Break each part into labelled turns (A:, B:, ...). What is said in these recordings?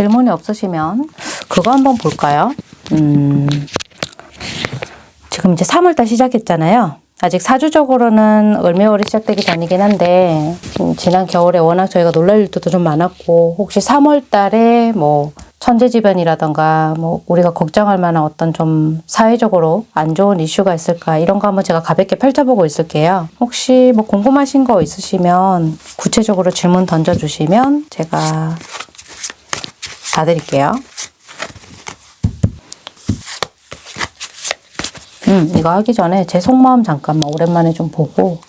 A: 질문이 없으시면 그거 한번 볼까요? 음, 지금 이제 3월달 시작했잖아요. 아직 사주적으로는 을매월이 시작되기 전이긴 한데 음, 지난 겨울에 워낙 저희가 놀랄 일도 좀 많았고 혹시 3월달에 뭐 천재지변이라던가 뭐 우리가 걱정할 만한 어떤 좀 사회적으로 안 좋은 이슈가 있을까 이런 거 한번 제가 가볍게 펼쳐보고 있을게요. 혹시 뭐 궁금하신 거 있으시면 구체적으로 질문 던져주시면 제가 봐드릴게요. 음, 이거 하기 전에 제 속마음 잠깐만 오랜만에 좀 보고.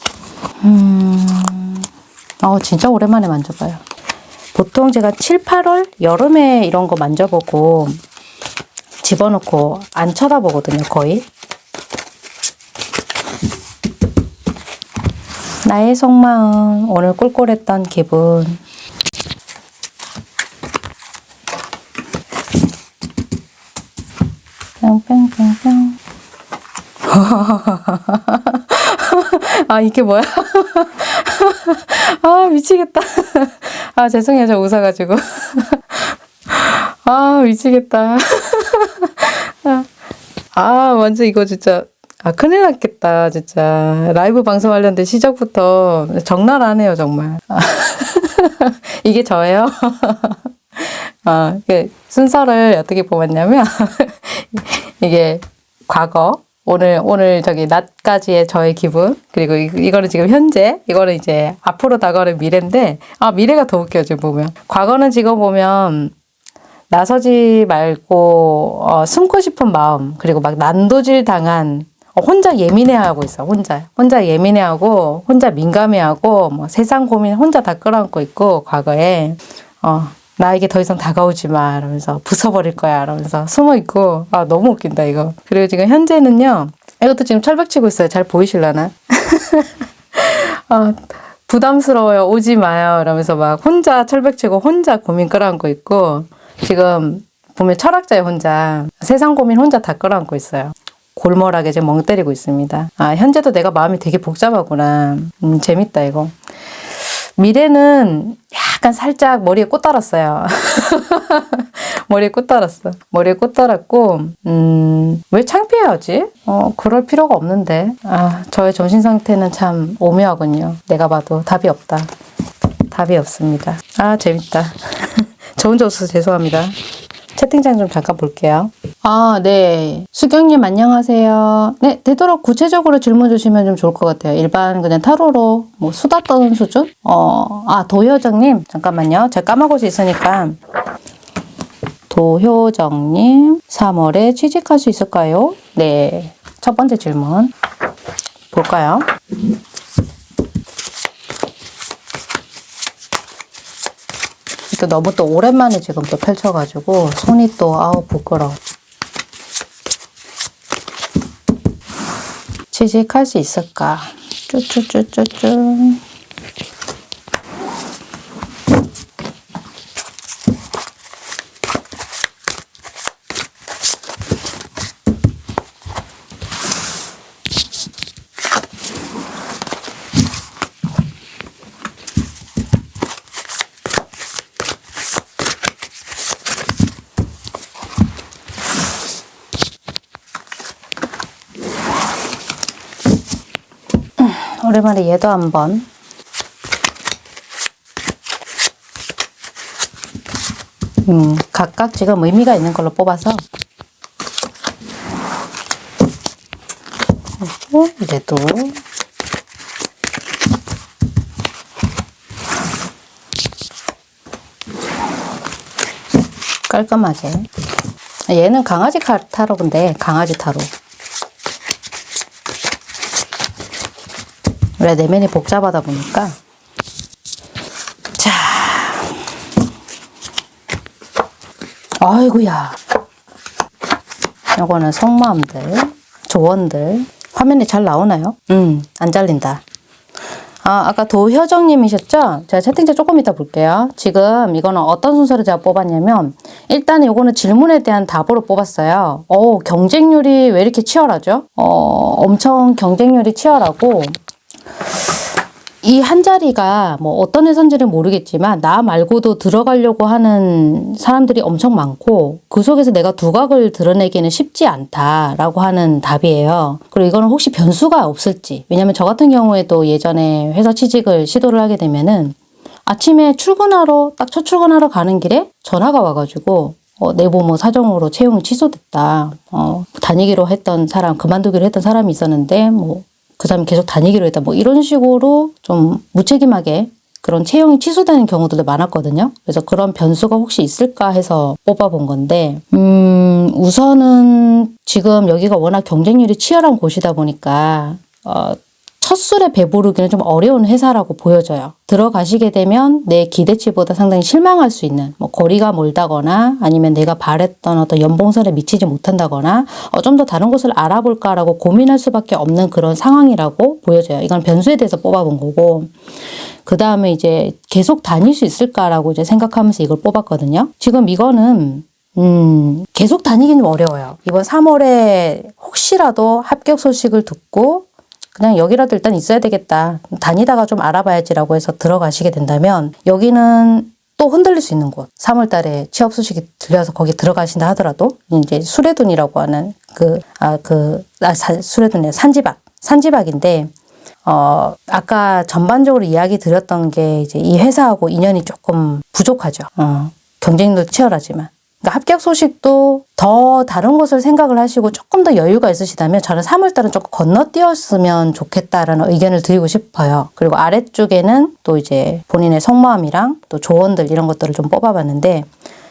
A: 음, 어, 진짜 오랜만에 만져봐요. 보통 제가 7, 8월 여름에 이런 거 만져보고 집어넣고 안 쳐다보거든요, 거의. 나의 속마음, 오늘 꿀꿀했던 기분. 뿅뿅뿅뿅. 아, 이게 뭐야? 아, 미치겠다. 아, 죄송해요. 저 웃어가지고. 아, 미치겠다. 아, 완전 이거 진짜. 아, 큰일 났겠다, 진짜. 라이브 방송하려는데 시작부터 적나라하네요, 정말. 아, 이게 저예요? 아, 그 순서를 어떻게 뽑았냐면, 이게 과거, 오늘, 오늘 저기 낮까지의 저의 기분, 그리고 이, 이거는 지금 현재, 이거는 이제 앞으로 다가오는 미래인데, 아, 미래가 더 웃겨요, 지금 보면. 과거는 지금 보면, 나서지 말고, 어, 숨고 싶은 마음, 그리고 막 난도질 당한, 어, 혼자 예민해하고 있어, 혼자. 혼자 예민해하고, 혼자 민감해하고, 뭐 세상 고민 혼자 다 끌어안고 있고, 과거에. 어, 나에게 더 이상 다가오지 마. 이러면서 부숴버릴 거야. 이러면서 숨어 있고. 아, 너무 웃긴다, 이거. 그리고 지금 현재는요. 이것도 지금 철벽 치고 있어요. 잘 보이실라나? 아, 부담스러워요. 오지 마요. 이러면서 막 혼자 철벽 치고 혼자 고민 끌어안고 있고. 지금 보면 철학자의 혼자. 세상 고민 혼자 다 끌어안고 있어요. 골몰하게 지금 멍 때리고 있습니다. 아, 현재도 내가 마음이 되게 복잡하구나. 음, 재밌다, 이거. 미래는 약간 살짝 머리에 꽃 달았어요. 머리에 꽃 달았어. 머리에 꽃 달았고, 음, 왜 창피해하지? 어, 그럴 필요가 없는데. 아, 저의 정신 상태는 참 오묘하군요. 내가 봐도 답이 없다. 답이 없습니다. 아, 재밌다. 저 혼자 웃어서 죄송합니다. 채팅창 좀 잠깐 볼게요. 아, 네. 수경님 안녕하세요. 네, 되도록 구체적으로 질문 주시면 좀 좋을 것 같아요. 일반 그냥 타로로 뭐 수다 떠는 수준? 어, 아, 도효정님 잠깐만요. 제가 까먹을 수 있으니까. 도효정님 3월에 취직할 수 있을까요? 네. 첫 번째 질문 볼까요? 또 너무 또 오랜만에 지금 또 펼쳐가지고 손이 또 아우 부끄러워. 취직할 수 있을까? 쭈쭈쭈쭈쭈. 오랜만에 얘도 한번. 음, 각각 지금 의미가 있는 걸로 뽑아서. 그리고 얘도. 깔끔하게. 얘는 강아지 타로인데 강아지 타로 원래 내면이 복잡하다 보니까 자 아이고야 요거는 속마음들 조언들 화면에 잘 나오나요? 음안 잘린다 아, 아까 도효정님이셨죠? 제가 채팅창 조금 이따 볼게요. 지금 이거는 어떤 순서로 제가 뽑았냐면 일단은 이거는 질문에 대한 답으로 뽑았어요. 어, 경쟁률이 왜 이렇게 치열하죠? 어, 엄청 경쟁률이 치열하고 이 한 자리가 뭐 어떤 회사인지는 모르겠지만 나 말고도 들어가려고 하는 사람들이 엄청 많고 그 속에서 내가 두각을 드러내기는 쉽지 않다라고 하는 답이에요. 그리고 이거는 혹시 변수가 없을지 왜냐면 저 같은 경우에도 예전에 회사 취직을 시도를 하게 되면은 아침에 출근하러 딱 첫 출근하러 가는 길에 전화가 와가지고 어, 내부 뭐 사정으로 채용이 취소됐다. 어, 다니기로 했던 사람 그만두기로 했던 사람이 있었는데 뭐 그 사람 계속 다니기로 했다. 뭐 이런 식으로 좀 무책임하게 그런 채용이 취소되는 경우들도 많았거든요. 그래서 그런 변수가 혹시 있을까 해서 뽑아본 건데, 음, 우선은 지금 여기가 워낙 경쟁률이 치열한 곳이다 보니까, 어, 첫 술에 배부르기는 좀 어려운 회사라고 보여져요. 들어가시게 되면 내 기대치보다 상당히 실망할 수 있는 뭐 거리가 멀다거나 아니면 내가 바랬던 어떤 연봉선에 미치지 못한다거나 어, 좀 더 다른 곳을 알아볼까라고 고민할 수밖에 없는 그런 상황이라고 보여져요. 이건 변수에 대해서 뽑아본 거고 그 다음에 이제 계속 다닐 수 있을까라고 이제 생각하면서 이걸 뽑았거든요. 지금 이거는 음, 계속 다니기는 어려워요. 이번 3월에 혹시라도 합격 소식을 듣고 그냥 여기라도 일단 있어야 되겠다. 다니다가 좀 알아봐야지라고 해서 들어가시게 된다면 여기는 또 흔들릴 수 있는 곳. 3월 달에 취업 소식이 들려서 거기 들어가신다 하더라도 이제 수레둔이라고 하는 그, 아, 그, 아, 사- 수레둔이 산지박. 산지박인데 어, 아까 전반적으로 이야기 드렸던 게 이제 이 회사하고 인연이 조금 부족하죠. 어, 경쟁도 치열하지만. 그러니까 합격 소식도 더 다른 곳을 생각을 하시고 조금 더 여유가 있으시다면 저는 3월달은 조금 건너뛰었으면 좋겠다라는 의견을 드리고 싶어요. 그리고 아래쪽에는 또 이제 본인의 속마음이랑 또 조언들 이런 것들을 좀 뽑아봤는데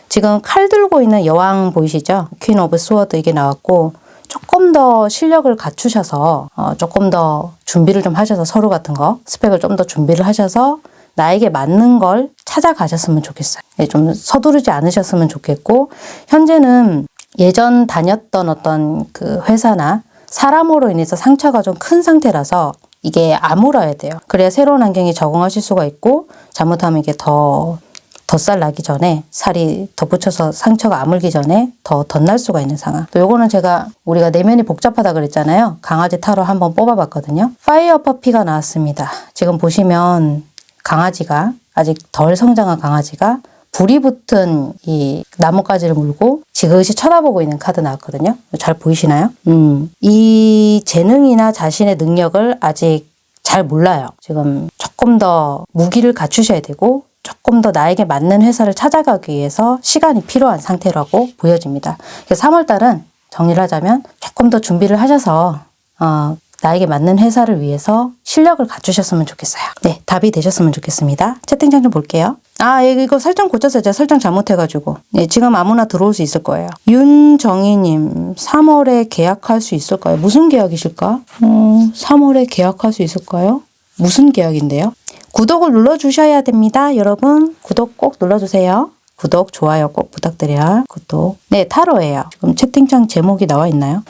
A: 지금 칼 들고 있는 여왕 보이시죠? Queen of Swords 이게 나왔고 조금 더 실력을 갖추셔서 어, 조금 더 준비를 좀 하셔서 서류 같은 거 스펙을 좀 더 준비를 하셔서 나에게 맞는 걸 찾아가셨으면 좋겠어요. 예, 좀 서두르지 않으셨으면 좋겠고 현재는 예전 다녔던 어떤 그 회사나 사람으로 인해서 상처가 좀 큰 상태라서 이게 아물어야 돼요. 그래야 새로운 환경에 적응하실 수가 있고 잘못하면 이게 더 덧살 나기 전에 살이 덧붙여서 상처가 아물기 전에 더 덧날 수가 있는 상황. 또 요거는 제가 우리가 내면이 복잡하다 그랬잖아요. 강아지 타로 한번 뽑아봤거든요. 파이어 퍼피가 나왔습니다. 지금 보시면 강아지가 아직 덜 성장한 강아지가 불이 붙은 이 나뭇가지를 물고 지그시 쳐다보고 있는 카드 나왔거든요. 잘 보이시나요? 음, 이 재능이나 자신의 능력을 아직 잘 몰라요. 지금 조금 더 무기를 갖추셔야 되고 조금 더 나에게 맞는 회사를 찾아가기 위해서 시간이 필요한 상태라고 보여집니다. 그래서 3월 달은 정리를 하자면 조금 더 준비를 하셔서 어, 나에게 맞는 회사를 위해서 실력을 갖추셨으면 좋겠어요. 네, 답이 되셨으면 좋겠습니다. 채팅창 좀 볼게요. 아, 예, 이거 설정 고쳤어요. 제가 설정 잘못해가지고. 네, 지금 아무나 들어올 수 있을 거예요. 윤정희님, 3월에 계약할 수 있을까요? 무슨 계약이실까? 어, 3월에 계약할 수 있을까요? 무슨 계약인데요? 구독을 눌러주셔야 됩니다. 여러분, 구독 꼭 눌러주세요. 구독, 좋아요 꼭 부탁드려요. 구독. 네, 타로예요. 지금 채팅창 제목이 나와 있나요?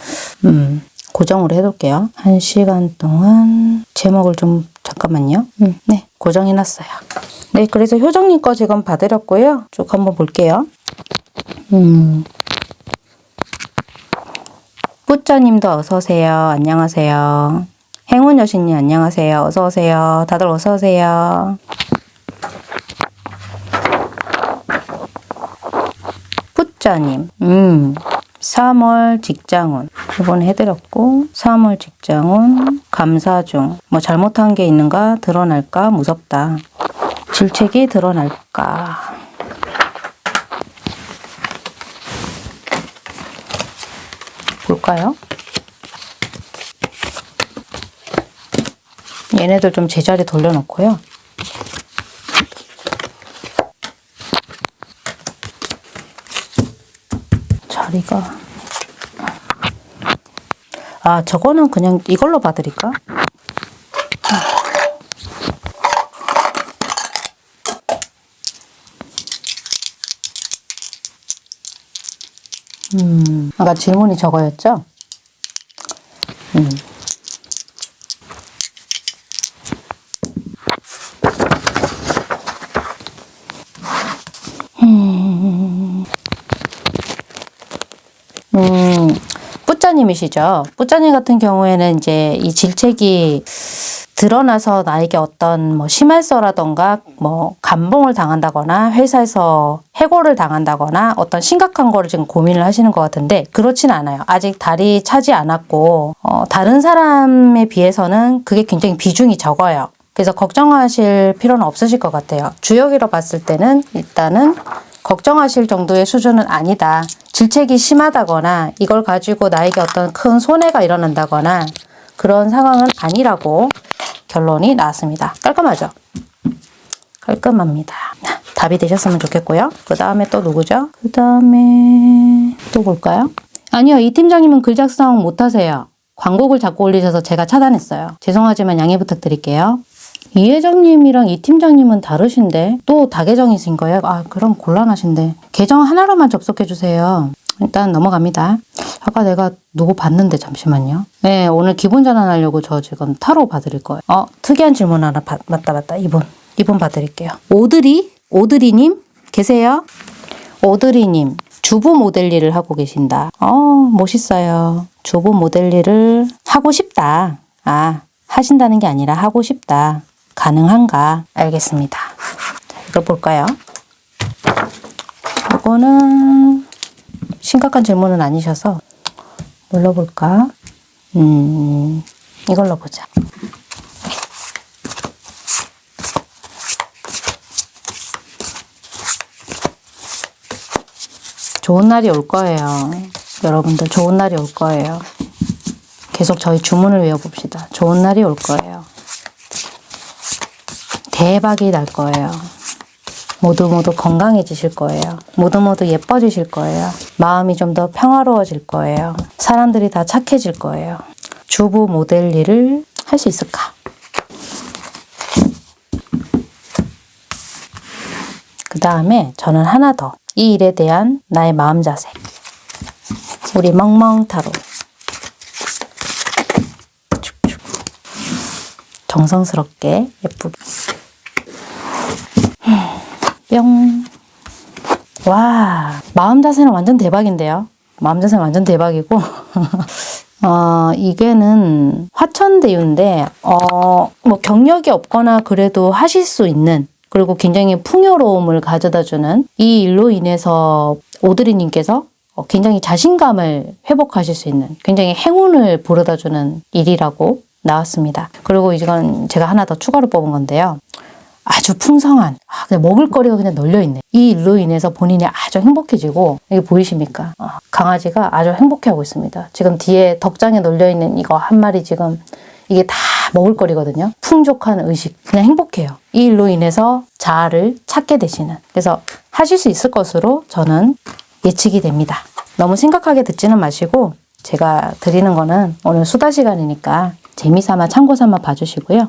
A: 음, 고정으로 해둘게요. 한 시간 동안 제목을 좀 잠깐만요. 음, 네, 고정해놨어요. 네, 그래서 효정님 거 지금 봐드렸고요. 쭉 한번 볼게요. 음. 뿌짜님도 어서 오세요. 안녕하세요. 행운 여신님 안녕하세요. 어서 오세요. 다들 어서 오세요. 뿌짜님, 음, 3월 직장운. 이번 해드렸고 3월 직장운 감사 중. 뭐 잘못한 게 있는가 드러날까? 무섭다. 질책이 드러날까? 볼까요? 얘네들 좀 제자리 돌려놓고요. 자리가 아 저거는 그냥 이걸로 봐드릴까? 음, 아까 질문이 저거였죠? 음. 뿌짜님이시죠. 뿌짜님 같은 경우에는 이제 이 질책이 드러나서 나에게 어떤 뭐 심할서라던가 뭐 감봉을 당한다거나 회사에서 해고를 당한다거나 어떤 심각한 거를 지금 고민을 하시는 것 같은데 그렇진 않아요. 아직 달이 차지 않았고 어, 다른 사람에 비해서는 그게 굉장히 비중이 적어요. 그래서 걱정하실 필요는 없으실 것 같아요. 주역으로 봤을 때는 일단은 걱정하실 정도의 수준은 아니다. 질책이 심하다거나 이걸 가지고 나에게 어떤 큰 손해가 일어난다거나 그런 상황은 아니라고 결론이 나왔습니다. 깔끔하죠? 깔끔합니다. 답이 되셨으면 좋겠고요. 그 다음에 또 누구죠? 그 다음에 또 볼까요? 아니요. 이 팀장님은 글 작성 못하세요. 광고글 자꾸 올리셔서 제가 차단했어요. 죄송하지만 양해 부탁드릴게요. 이 회장님이랑 이 팀장님은 다르신데 또 다계정이신 거예요? 아 그럼 곤란하신데 계정 하나로만 접속해 주세요. 일단 넘어갑니다. 아까 내가 누구 봤는데 잠시만요. 네 오늘 기본 전환하려고 저 지금 타로 봐드릴 거예요. 어 특이한 질문 하나 받, 맞다 맞다 이분 이분 봐드릴게요. 오드리 오드리님 계세요? 오드리님 주부 모델 일을 하고 계신다. 어 멋있어요. 주부 모델 일을 하고 싶다. 아 하신다는 게 아니라 하고 싶다. 가능한가? 알겠습니다. 자, 이거 볼까요? 이거는 심각한 질문은 아니셔서 눌러볼까? 음, 이걸로 보자. 좋은 날이 올 거예요. 여러분들 좋은 날이 올 거예요. 계속 저희 주문을 외워봅시다. 좋은 날이 올 거예요. 대박이 날 거예요. 모두 모두 건강해지실 거예요. 모두 모두 예뻐지실 거예요. 마음이 좀 더 평화로워질 거예요. 사람들이 다 착해질 거예요. 주부 모델 일을 할 수 있을까? 그 다음에 저는 하나 더. 이 일에 대한 나의 마음 자세. 우리 멍멍타로. 정성스럽게 예쁘게. 뿅. 와, 마음 자세는 완전 대박인데요. 마음 자세는 완전 대박이고. 어, 이게는 화천대유인데, 어, 뭐 경력이 없거나 그래도 하실 수 있는, 그리고 굉장히 풍요로움을 가져다 주는 이 일로 인해서 오드리님께서 어, 굉장히 자신감을 회복하실 수 있는 굉장히 행운을 불어다 주는 일이라고 나왔습니다. 그리고 이건 제가 하나 더 추가로 뽑은 건데요. 아주 풍성한 아, 그냥 먹을거리가 그냥 널려 있네. 이 일로 인해서 본인이 아주 행복해지고 이게 보이십니까? 어, 강아지가 아주 행복해하고 있습니다. 지금 뒤에 덕장에 널려 있는 이거 한 마리 지금 이게 다 먹을거리거든요. 풍족한 의식 그냥 행복해요. 이 일로 인해서 자아를 찾게 되시는 그래서 하실 수 있을 것으로 저는 예측이 됩니다. 너무 심각하게 듣지는 마시고 제가 드리는 거는 오늘 수다 시간이니까 재미삼아 참고삼아 봐주시고요.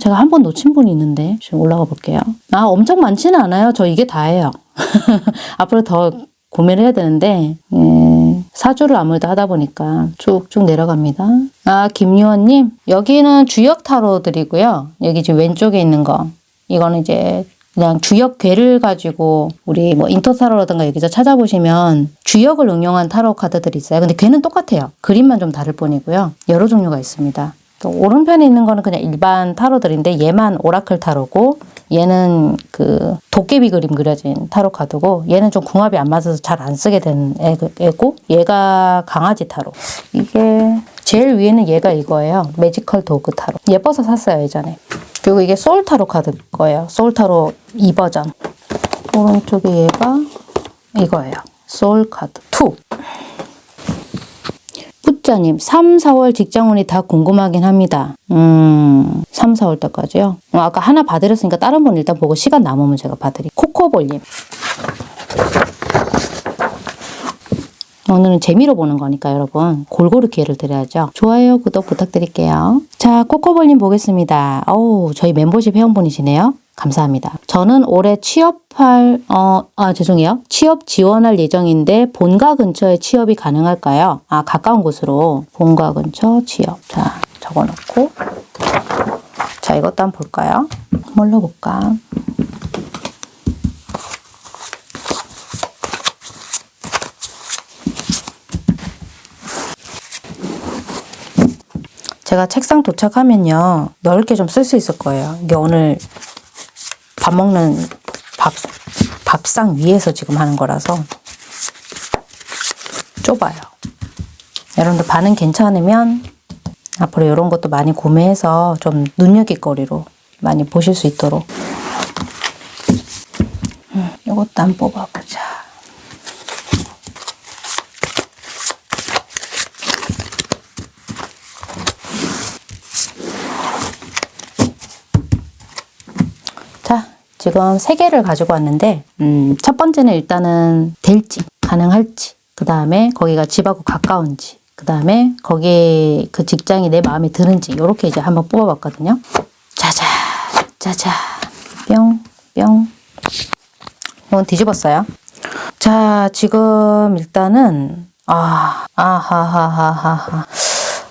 A: 제가 한 번 놓친 분이 있는데 지금 올라가 볼게요. 아 엄청 많지는 않아요. 저 이게 다예요. 앞으로 더 고민을 해야 되는데 예, 사주를 아무래도 하다 보니까 쭉쭉 내려갑니다. 아 김유원님 여기는 주역 타로들이고요. 여기 지금 왼쪽에 있는 거 이거는 이제 그냥 주역 괴를 가지고 우리 뭐 인터 타로라든가 여기서 찾아보시면 주역을 응용한 타로 카드들이 있어요. 근데 괴는 똑같아요. 그림만 좀 다를 뿐이고요. 여러 종류가 있습니다. 또 오른편에 있는 거는 그냥 일반 타로들인데 얘만 오라클 타로고 얘는 그 도깨비 그림 그려진 타로 카드고 얘는 좀 궁합이 안 맞아서 잘 안 쓰게 된 애- 애고 얘가 강아지 타로. 이게 제일 위에는 얘가 이거예요. 매지컬 도그 타로. 예뻐서 샀어요 예전에. 그리고 이게 소울 타로 카드 거예요. 소울 타로 2버전. 오른쪽에 얘가 이거예요. 소울 카드 2 뿌짜님, 3, 4월 직장운이 다 궁금하긴 합니다. 음, 3, 4월 때까지요? 어, 아까 하나 봐드렸으니까 다른 분 일단 보고 시간 남으면 제가 봐드릴게요. 코코볼님. 오늘은 재미로 보는 거니까 여러분 골고루 기회를 드려야죠. 좋아요, 구독 부탁드릴게요. 자, 코코볼님 보겠습니다. 어우, 저희 멤버십 회원분이시네요. 감사합니다. 저는 올해 취업할, 어, 아, 죄송해요. 취업 지원할 예정인데 본가 근처에 취업이 가능할까요? 아, 가까운 곳으로. 본가 근처 취업. 자, 적어 놓고. 자, 이것도 한번 볼까요? 뭘로 볼까? 제가 책상 도착하면요. 넓게 좀 쓸 수 있을 거예요. 이게 오늘 밥 먹는 밥, 밥상 위에서 지금 하는 거라서 좁아요. 여러분들 반응 괜찮으면 앞으로 이런 것도 많이 구매해서 좀 눈여깃거리로 많이 보실 수 있도록 음, 이것도 한번 뽑아보자. 자, 지금 세 개를 가지고 왔는데, 음, 첫 번째는 일단은 될지, 가능할지, 그 다음에 거기가 집하고 가까운지, 그 다음에 거기에 그 직장이 내 마음에 드는지, 이렇게 이제 한번 뽑아봤거든요. 짜자, 짜자, 뿅, 뿅. 이건 뒤집었어요. 자, 지금 일단은, 아, 아하하하하하.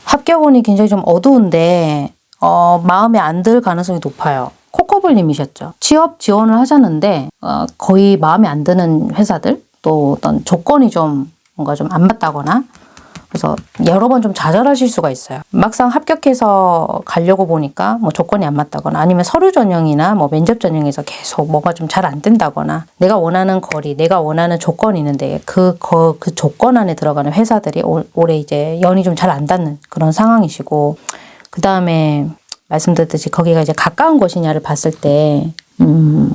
A: 합격운이 굉장히 좀 어두운데, 어, 마음에 안 들 가능성이 높아요. 코코블님이셨죠. 취업 지원을 하셨는데, 어, 거의 마음에 안 드는 회사들, 또 어떤 조건이 좀 뭔가 좀 안 맞다거나, 그래서 여러 번 좀 좌절하실 수가 있어요. 막상 합격해서 가려고 보니까 뭐 조건이 안 맞다거나 아니면 서류 전형이나 뭐 면접 전형에서 계속 뭐가 좀 잘 안 된다거나 내가 원하는 거리, 내가 원하는 조건이 있는데 그, 그, 그 조건 안에 들어가는 회사들이 올, 올해 이제 연이 좀 잘 안 닿는 그런 상황이시고 그 다음에 말씀드렸듯이 거기가 이제 가까운 곳이냐를 봤을 때, 음,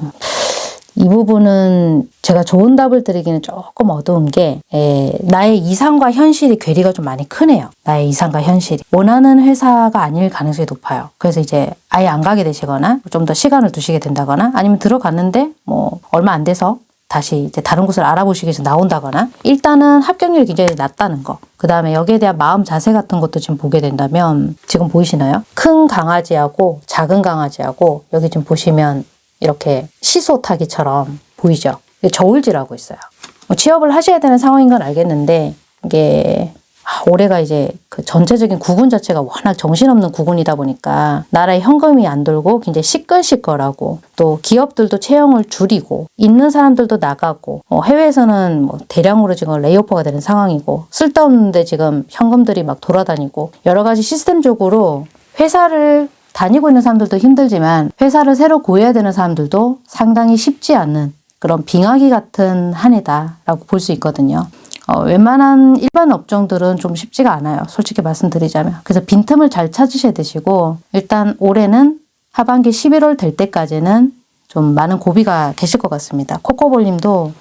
A: 이 부분은 제가 좋은 답을 드리기는 조금 어두운 게, 에, 나의 이상과 현실이 괴리가 좀 많이 크네요. 나의 이상과 현실이. 원하는 회사가 아닐 가능성이 높아요. 그래서 이제 아예 안 가게 되시거나, 좀 더 시간을 두시게 된다거나, 아니면 들어갔는데, 뭐, 얼마 안 돼서 다시 이제 다른 곳을 알아보시기 위해서 나온다거나 일단은 합격률이 굉장히 낮다는 거. 그 다음에 여기에 대한 마음 자세 같은 것도 지금 보게 된다면 지금 보이시나요? 큰 강아지하고 작은 강아지하고 여기 지금 보시면 이렇게 시소 타기처럼 보이죠? 저울질하고 있어요. 뭐 취업을 하셔야 되는 상황인 건 알겠는데 이게 아, 올해가 이제 그 전체적인 구군 자체가 워낙 정신없는 구군이다 보니까 나라에 현금이 안 돌고 굉장히 시끌시끌하고 또 기업들도 채용을 줄이고 있는 사람들도 나가고 어, 해외에서는 뭐 대량으로 지금 레이오퍼가 되는 상황이고 쓸데없는데 지금 현금들이 막 돌아다니고 여러 가지 시스템적으로 회사를 다니고 있는 사람들도 힘들지만 회사를 새로 구해야 되는 사람들도 상당히 쉽지 않은 그런 빙하기 같은 한 해다라고 볼 수 있거든요. 어, 웬만한 일반 업종들은 좀 쉽지가 않아요. 솔직히 말씀드리자면. 그래서 빈틈을 잘 찾으셔야 되시고 일단 올해는 하반기 11월 될 때까지는 좀 많은 고비가 계실 것 같습니다. 코코볼님도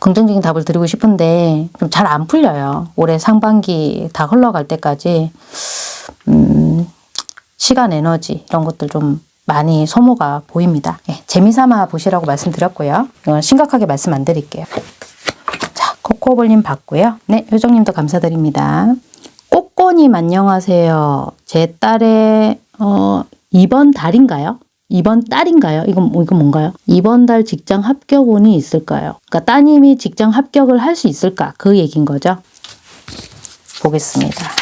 A: 긍정적인 답을 드리고 싶은데 좀 잘 안 풀려요. 올해 상반기 다 흘러갈 때까지 음, 시간, 에너지 이런 것들 좀 많이 소모가 보입니다. 예, 재미삼아 보시라고 말씀드렸고요. 이건 심각하게 말씀 안 드릴게요. 자, 코코볼님 봤고요. 네, 효정님도 감사드립니다. 꼬꼬님 안녕하세요. 제 딸의 어, 이번 달인가요? 이번 달인가요? 이건, 이건 뭔가요? 이번 달 직장 합격운이 있을까요? 그러니까 따님이 직장 합격을 할 수 있을까? 그 얘기인 거죠. 보겠습니다.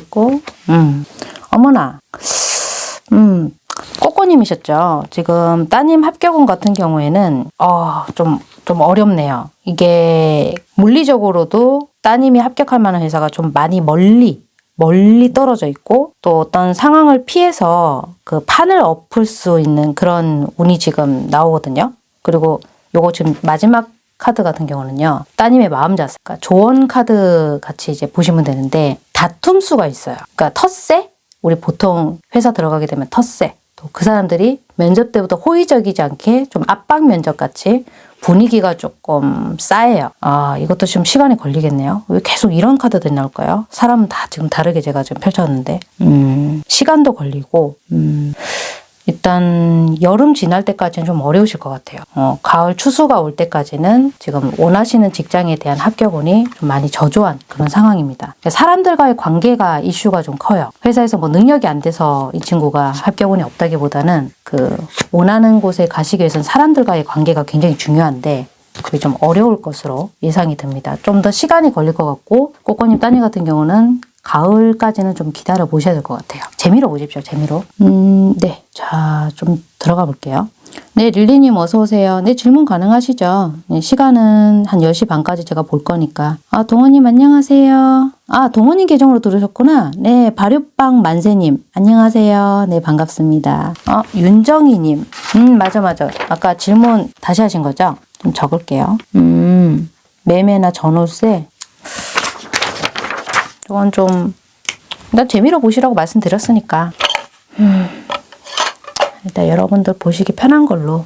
A: 뒤집고 음. 어머나. 음 꼬꼬님이셨죠? 지금 따님 합격운 같은 경우에는 어좀좀 좀 어렵네요. 이게 물리적으로도 따님이 합격할 만한 회사가 좀 많이 멀리 멀리 떨어져 있고 또 어떤 상황을 피해서 그 판을 엎을 수 있는 그런 운이 지금 나오거든요. 그리고 요거 지금 마지막 카드 같은 경우는요. 따님의 마음 자세, 그러니까 조언 카드 같이 이제 보시면 되는데 다툼 수가 있어요. 그러니까 텃세? 우리 보통 회사 들어가게 되면 텃세. 또 그 사람들이 면접 때부터 호의적이지 않게 좀 압박 면접 같이 분위기가 조금 싸해요. 아, 이것도 좀 시간이 걸리겠네요. 왜 계속 이런 카드들이 나올까요? 사람은 다 지금 다르게 제가 지금 펼쳤는데, 음, 시간도 걸리고, 음, 일단 여름 지날 때까지는 좀 어려우실 것 같아요. 어, 가을 추수가 올 때까지는 지금 원하시는 직장에 대한 합격운이 좀 많이 저조한 그런 상황입니다. 사람들과의 관계가 이슈가 좀 커요. 회사에서 뭐 능력이 안 돼서 이 친구가 합격운이 없다기보다는 그 원하는 곳에 가시기 위해서는 사람들과의 관계가 굉장히 중요한데 그게 좀 어려울 것으로 예상이 듭니다. 좀 더 시간이 걸릴 것 같고 꼬꼬님 따님 같은 경우는 가을까지는 좀 기다려 보셔야 될 것 같아요. 재미로 보십시오. 재미로. 음, 네. 자, 좀 들어가 볼게요. 네, 릴리님 어서 오세요. 네, 질문 가능하시죠? 네, 시간은 한 10시 반까지 제가 볼 거니까. 아, 동원님 안녕하세요. 아, 동원님 계정으로 들으셨구나. 네, 발효빵 만세님 안녕하세요. 네, 반갑습니다. 아, 윤정희님. 음, 맞아, 맞아. 아까 질문 다시 하신 거죠? 좀 적을게요. 음, 매매나 전월세. 이건 좀, 일단 재미로 보시라고 말씀드렸으니까. 음, 일단 여러분들 보시기 편한 걸로.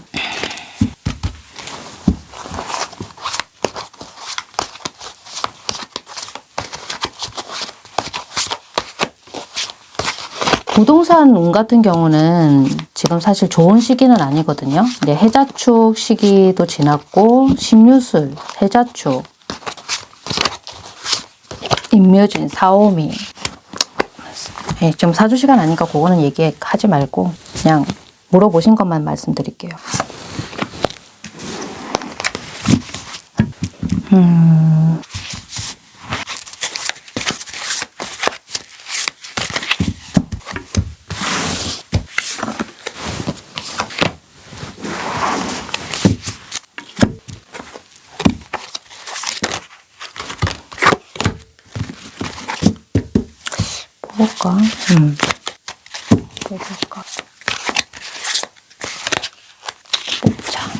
A: 부동산 운 같은 경우는 지금 사실 좋은 시기는 아니거든요. 근데 해자축 시기도 지났고 신유술, 해자축, 임묘진, 사오미. 예, 좀 사주 시간 아니까 그거는 얘기하지 말고 그냥 물어보신 것만 말씀드릴게요. 음. 뽑을까? 음. 뽑을까? 뽑자.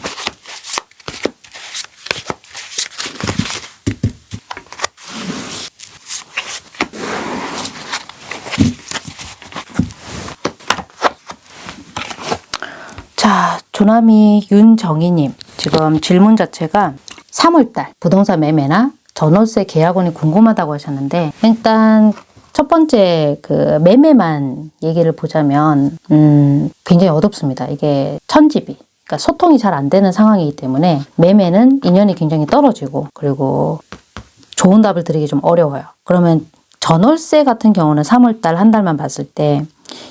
A: 자, 조남이 윤정희님. 지금 질문 자체가 3월달 부동산 매매나 전월세 계약원이 궁금하다고 하셨는데 일단 첫 번째 그 매매만 얘기를 보자면 음, 굉장히 어둡습니다. 이게 천집이 그러니까 소통이 잘 안 되는 상황이기 때문에 매매는 인연이 굉장히 떨어지고 그리고 좋은 답을 드리기 좀 어려워요. 그러면 전월세 같은 경우는 3월달 한 달만 봤을 때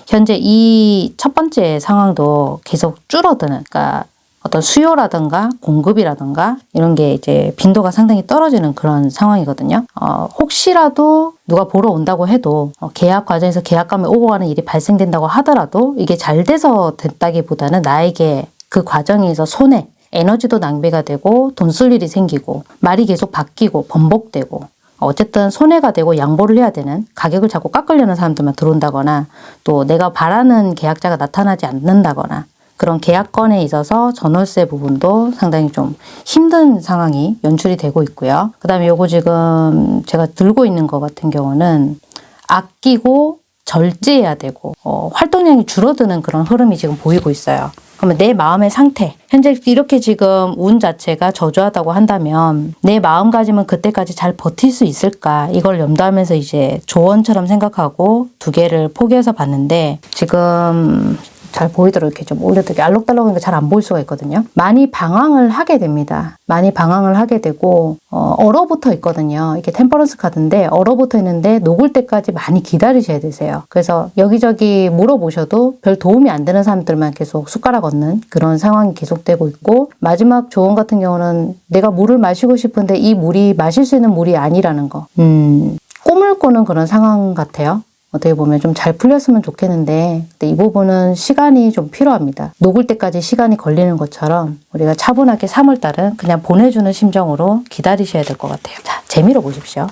A: 현재 이 첫 번째 상황도 계속 줄어드는 그러니까 어떤 수요라든가 공급이라든가 이런 게 이제 빈도가 상당히 떨어지는 그런 상황이거든요. 어, 혹시라도 누가 보러 온다고 해도 어, 계약 과정에서 계약감이 오고 가는 일이 발생된다고 하더라도 이게 잘 돼서 됐다기보다는 나에게 그 과정에서 손해, 에너지도 낭비가 되고 돈 쓸 일이 생기고 말이 계속 바뀌고 번복되고 어쨌든 손해가 되고 양보를 해야 되는 가격을 자꾸 깎으려는 사람들만 들어온다거나 또 내가 바라는 계약자가 나타나지 않는다거나 그런 계약건에 있어서 전월세 부분도 상당히 좀 힘든 상황이 연출이 되고 있고요. 그 다음에 요거 지금 제가 들고 있는 것 같은 경우는 아끼고 절제해야 되고 어, 활동량이 줄어드는 그런 흐름이 지금 보이고 있어요. 그러면 내 마음의 상태, 현재 이렇게 지금 운 자체가 저조하다고 한다면 내 마음가짐은 그때까지 잘 버틸 수 있을까? 이걸 염두하면서 이제 조언처럼 생각하고 두 개를 포개서 봤는데 지금 잘 보이도록 이렇게 좀 올려드릴게요. 알록달록하니까 잘 안 보일 수가 있거든요. 많이 방황을 하게 됩니다. 많이 방황을 하게 되고 어, 얼어붙어 있거든요. 이게 Temperance 카드인데 얼어붙어 있는데 녹을 때까지 많이 기다리셔야 되세요. 그래서 여기저기 물어보셔도 별 도움이 안 되는 사람들만 계속 숟가락 얹는 그런 상황이 계속되고 있고 마지막 조언 같은 경우는 내가 물을 마시고 싶은데 이 물이 마실 수 있는 물이 아니라는 거. 음, 꿈을 꾸는 그런 상황 같아요. 어떻게 보면 좀 잘 풀렸으면 좋겠는데 이 부분은 시간이 좀 필요합니다. 녹을 때까지 시간이 걸리는 것처럼 우리가 차분하게 3월달은 그냥 보내주는 심정으로 기다리셔야 될 것 같아요. 자, 재미로 보십시오.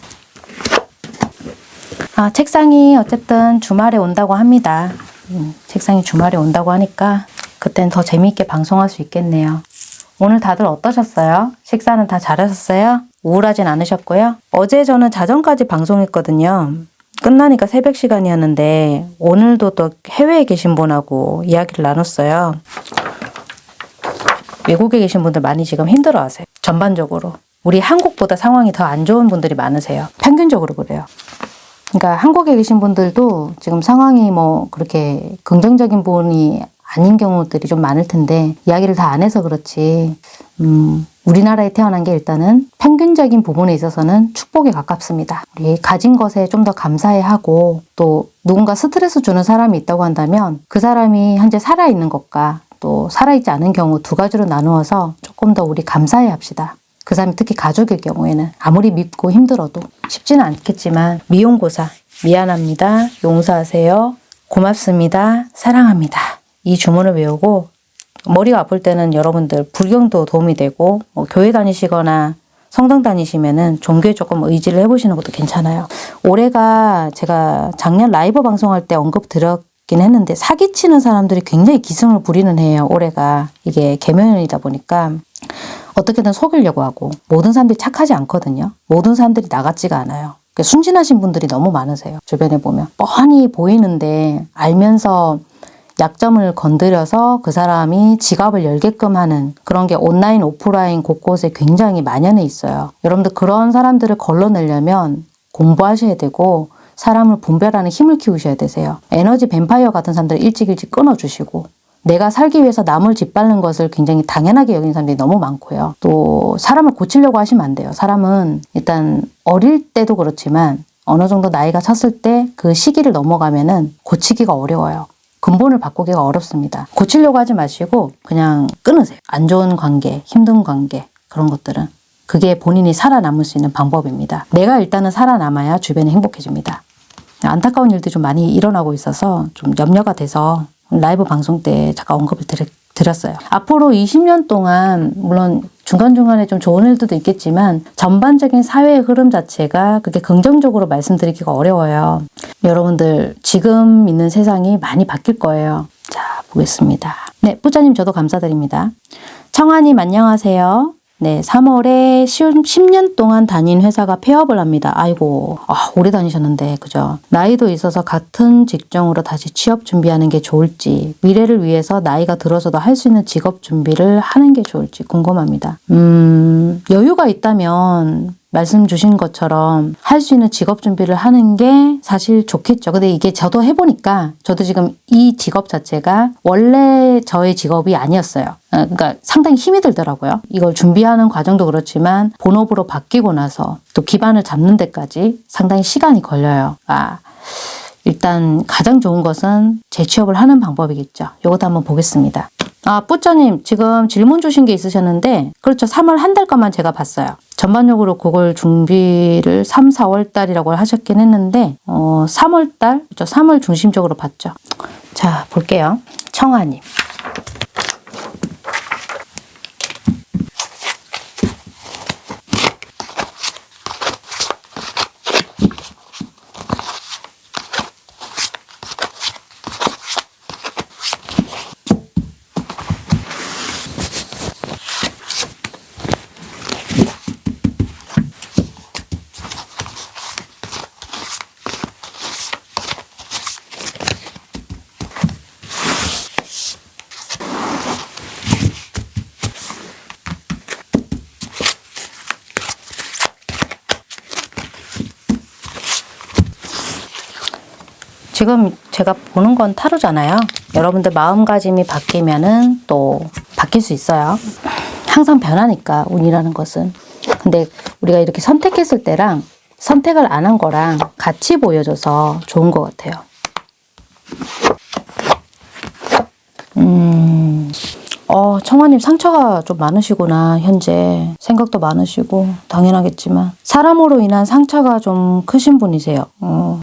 A: 아, 책상이 어쨌든 주말에 온다고 합니다. 음, 책상이 주말에 온다고 하니까 그땐 더 재미있게 방송할 수 있겠네요. 오늘 다들 어떠셨어요? 식사는 다 잘하셨어요? 우울하진 않으셨고요. 어제 저는 자정까지 방송했거든요. 끝나니까 새벽 시간이었는데 오늘도 또 해외에 계신 분하고 이야기를 나눴어요. 외국에 계신 분들 많이 지금 힘들어 하세요. 전반적으로. 우리 한국보다 상황이 더 안 좋은 분들이 많으세요. 평균적으로 그래요. 그러니까 한국에 계신 분들도 지금 상황이 뭐 그렇게 긍정적인 부분이 아닌 경우들이 좀 많을 텐데 이야기를 다 안 해서 그렇지 음, 우리나라에 태어난 게 일단은 평균적인 부분에 있어서는 축복에 가깝습니다. 우리 가진 것에 좀 더 감사해 하고 또 누군가 스트레스 주는 사람이 있다고 한다면 그 사람이 현재 살아있는 것과 또 살아있지 않은 경우 두 가지로 나누어서 조금 더 우리 감사해 합시다. 그 사람이 특히 가족일 경우에는 아무리 밉고 힘들어도 쉽지는 않겠지만 미용고사 미안합니다. 용서하세요. 고맙습니다. 사랑합니다. 이 주문을 외우고 머리가 아플 때는 여러분들 불경도 도움이 되고 뭐 교회 다니시거나 성당 다니시면은 종교에 조금 의지를 해보시는 것도 괜찮아요. 올해가 제가 작년 라이브 방송할 때 언급 드렸긴 했는데 사기치는 사람들이 굉장히 기승을 부리는 해요. 올해가 이게 개면이다 보니까 어떻게든 속이려고 하고 모든 사람들이 착하지 않거든요. 모든 사람들이 나 같지가 않아요. 순진하신 분들이 너무 많으세요. 주변에 보면 뻔히 보이는데 알면서 약점을 건드려서 그 사람이 지갑을 열게끔 하는 그런 게 온라인, 오프라인 곳곳에 굉장히 만연해 있어요. 여러분들 그런 사람들을 걸러내려면 공부하셔야 되고 사람을 분별하는 힘을 키우셔야 되세요. 에너지 뱀파이어 같은 사람들 일찍 일찍 끊어주시고 내가 살기 위해서 남을 짓밟는 것을 굉장히 당연하게 여기는 사람들이 너무 많고요. 또 사람을 고치려고 하시면 안 돼요. 사람은 일단 어릴 때도 그렇지만 어느 정도 나이가 찼을 때 그 시기를 넘어가면 은 고치기가 어려워요. 근본을 바꾸기가 어렵습니다. 고치려고 하지 마시고 그냥 끊으세요. 안 좋은 관계, 힘든 관계 그런 것들은 그게 본인이 살아남을 수 있는 방법입니다. 내가 일단은 살아남아야 주변이 행복해집니다. 안타까운 일들이 좀 많이 일어나고 있어서 좀 염려가 돼서 라이브 방송 때 잠깐 언급을 드렸, 드렸어요. 앞으로 20년 동안 물론 중간중간에 좀 좋은 일들도 있겠지만 전반적인 사회의 흐름 자체가 그게 긍정적으로 말씀드리기가 어려워요. 여러분들 지금 있는 세상이 많이 바뀔 거예요. 자 보겠습니다. 네 뿌자님 저도 감사드립니다. 청아님 안녕하세요. 네, 3월에 10년 동안 다닌 회사가 폐업을 합니다. 아이고, 아, 오래 다니셨는데, 그죠? 나이도 있어서 같은 직종으로 다시 취업 준비하는 게 좋을지, 미래를 위해서 나이가 들어서도 할 수 있는 직업 준비를 하는 게 좋을지 궁금합니다. 음, 여유가 있다면 말씀 주신 것처럼 할 수 있는 직업 준비를 하는 게 사실 좋겠죠. 근데 이게 저도 해보니까 저도 지금 이 직업 자체가 원래 저의 직업이 아니었어요. 어, 그러니까 상당히 힘이 들더라고요. 이걸 준비하는 과정도 그렇지만 본업으로 바뀌고 나서 또 기반을 잡는 데까지 상당히 시간이 걸려요. 아, 일단 가장 좋은 것은 재취업을 하는 방법이겠죠. 이것도 한번 보겠습니다. 아, 뿌쩌님 지금 질문 주신 게 있으셨는데 그렇죠. 3월 한 달 것만 제가 봤어요. 전반적으로 그걸 준비를 3, 4월 달이라고 하셨긴 했는데 어, 3월 달, 그렇죠. 3월 중심적으로 봤죠. 자, 볼게요. 청아님. 지금 제가 보는 건 타로잖아요. 여러분들 마음가짐이 바뀌면은 또 바뀔 수 있어요. 항상 변하니까 운이라는 것은. 근데 우리가 이렇게 선택했을 때랑 선택을 안 한 거랑 같이 보여줘서 좋은 것 같아요. 음, 어, 청아님 상처가 좀 많으시구나, 현재. 생각도 많으시고, 당연하겠지만. 사람으로 인한 상처가 좀 크신 분이세요. 어,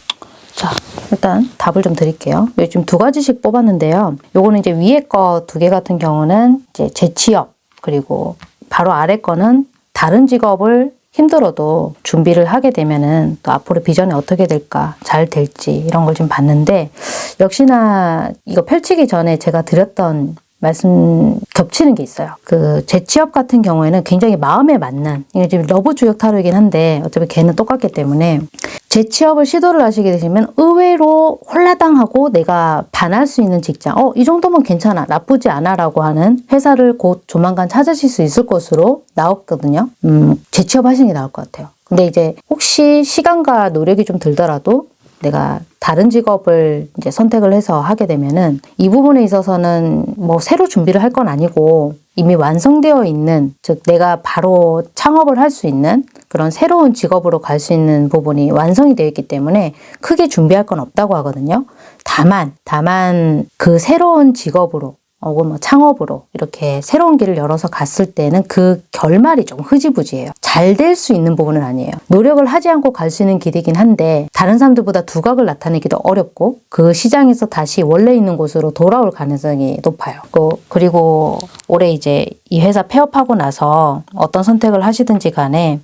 A: 자, 일단 답을 좀 드릴게요. 요즘 두 가지씩 뽑았는데요. 요거는 이제 위에 거 두 개 같은 경우는 이제 재취업, 그리고 바로 아래 거는 다른 직업을 힘들어도 준비를 하게 되면은 또 앞으로 비전이 어떻게 될까, 잘 될지 이런 걸 좀 봤는데 역시나 이거 펼치기 전에 제가 드렸던 말씀 겹치는 게 있어요. 그 재취업 같은 경우에는 굉장히 마음에 맞는 이게 지금 Love 주역 타로이긴 한데 어차피 괘는 똑같기 때문에 재취업을 시도를 하시게 되시면 의외로 홀라당하고 내가 반할 수 있는 직장 어 이 정도면 괜찮아 나쁘지 않아 라고 하는 회사를 곧 조만간 찾으실 수 있을 것으로 나왔거든요. 음 재취업 하시는 게 나을 것 같아요. 근데 이제 혹시 시간과 노력이 좀 들더라도 내가 다른 직업을 이제 선택을 해서 하게 되면은 이 부분에 있어서는 뭐 새로 준비를 할 건 아니고 이미 완성되어 있는 즉 내가 바로 창업을 할 수 있는 그런 새로운 직업으로 갈 수 있는 부분이 완성이 되어 있기 때문에 크게 준비할 건 없다고 하거든요. 다만 다만 그 새로운 직업으로 혹은 뭐 창업으로 이렇게 새로운 길을 열어서 갔을 때는 그 결말이 좀 흐지부지해요. 잘 될 수 있는 부분은 아니에요. 노력을 하지 않고 갈 수 있는 길이긴 한데 다른 사람들보다 두각을 나타내기도 어렵고 그 시장에서 다시 원래 있는 곳으로 돌아올 가능성이 높아요. 그- 그리고 올해 이제 이 회사 폐업하고 나서 어떤 선택을 하시든지 간에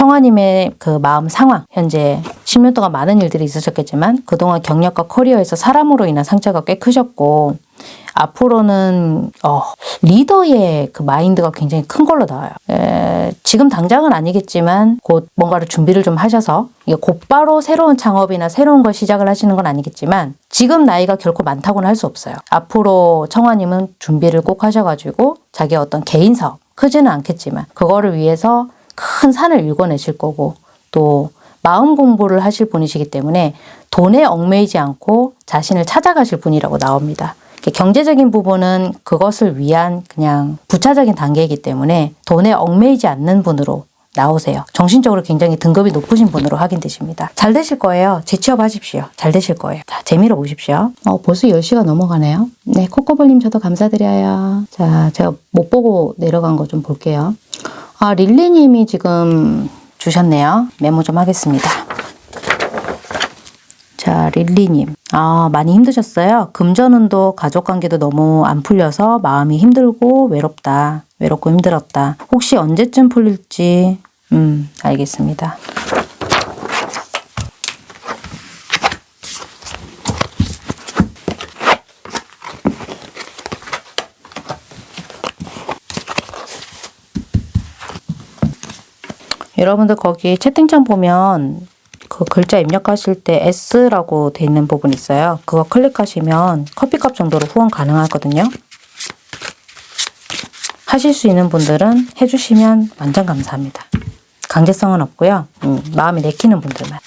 A: 청아님의 그 마음 상황, 현재 10년 동안 많은 일들이 있으셨겠지만 그동안 경력과 커리어에서 사람으로 인한 상처가 꽤 크셨고 앞으로는 어, 리더의 그 마인드가 굉장히 큰 걸로 나와요. 에, 지금 당장은 아니겠지만 곧 뭔가를 준비를 좀 하셔서 이게 곧바로 새로운 창업이나 새로운 걸 시작을 하시는 건 아니겠지만 지금 나이가 결코 많다고는 할 수 없어요. 앞으로 청아님은 준비를 꼭 하셔가지고 자기 어떤 개인 사업 크지는 않겠지만 그거를 위해서 큰 산을 읽어내실 거고 또 마음 공부를 하실 분이시기 때문에 돈에 얽매이지 않고 자신을 찾아가실 분이라고 나옵니다. 경제적인 부분은 그것을 위한 그냥 부차적인 단계이기 때문에 돈에 얽매이지 않는 분으로 나오세요. 정신적으로 굉장히 등급이 높으신 분으로 확인되십니다. 잘 되실 거예요. 재취업하십시오. 잘 되실 거예요. 자, 재미로 보십시오. 어, 벌써 10시가 넘어가네요. 네, 코코볼님 저도 감사드려요. 자, 제가 못 보고 내려간 거 좀 볼게요. 아, 릴리님이 지금 주셨네요. 메모 좀 하겠습니다. 자, 릴리님. 아, 많이 힘드셨어요? 금전운도 가족 관계도 너무 안 풀려서 마음이 힘들고 외롭다. 외롭고 힘들었다. 혹시 언제쯤 풀릴지, 음, 알겠습니다. 여러분들 거기 채팅창 보면 그 글자 입력하실 때 S라고 돼 있는 부분 있어요. 그거 클릭하시면 커피값 정도로 후원 가능하거든요. 하실 수 있는 분들은 해주시면 완전 감사합니다. 강제성은 없고요. 음, 마음이 내키는 분들만.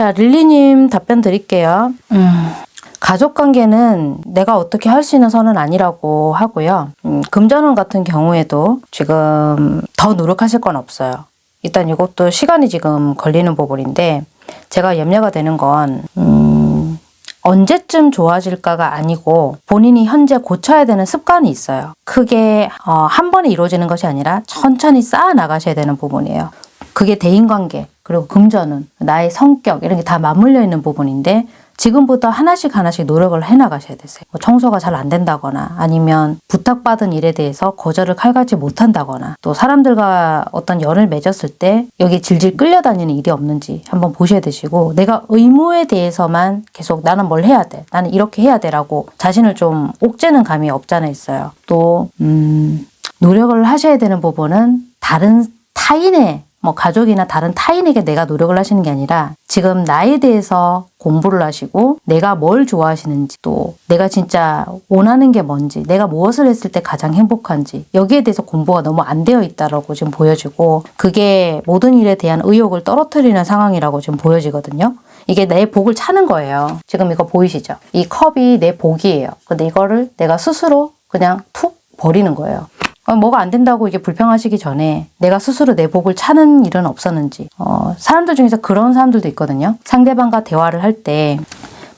A: 자, 릴리님 답변 드릴게요. 음, 가족 관계는 내가 어떻게 할 수 있는 선은 아니라고 하고요. 음, 금전운 같은 경우에도 지금 더 노력하실 건 없어요. 일단 이것도 시간이 지금 걸리는 부분인데 제가 염려가 되는 건 음, 언제쯤 좋아질까가 아니고 본인이 현재 고쳐야 되는 습관이 있어요. 크게 어, 한 번에 이루어지는 것이 아니라 천천히 쌓아 나가셔야 되는 부분이에요. 그게 대인관계 그리고 금전운 나의 성격 이런 게 다 맞물려 있는 부분인데 지금부터 하나씩 하나씩 노력을 해 나가셔야 되세요. 뭐 청소가 잘 안 된다거나 아니면 부탁받은 일에 대해서 거절을 칼같이 못한다거나 또 사람들과 어떤 연을 맺었을 때 여기 질질 끌려다니는 일이 없는지 한번 보셔야 되시고 내가 의무에 대해서만 계속 나는 뭘 해야 돼 나는 이렇게 해야 돼 라고 자신을 좀 옥죄는 감이 없잖아 있어요. 또 음, 노력을 하셔야 되는 부분은 다른 타인의 뭐 가족이나 다른 타인에게 내가 노력을 하시는 게 아니라 지금 나에 대해서 공부를 하시고 내가 뭘 좋아하시는지 또 내가 진짜 원하는 게 뭔지 내가 무엇을 했을 때 가장 행복한지 여기에 대해서 공부가 너무 안 되어 있다라고 지금 보여지고 그게 모든 일에 대한 의욕을 떨어뜨리는 상황이라고 지금 보여지거든요. 이게 내 복을 차는 거예요. 지금 이거 보이시죠? 이 컵이 내 복이에요. 근데 이거를 내가 스스로 그냥 툭 버리는 거예요. 어, 뭐가 안 된다고 이게 불평하시기 전에 내가 스스로 내 복을 차는 일은 없었는지 어, 사람들 중에서 그런 사람들도 있거든요. 상대방과 대화를 할 때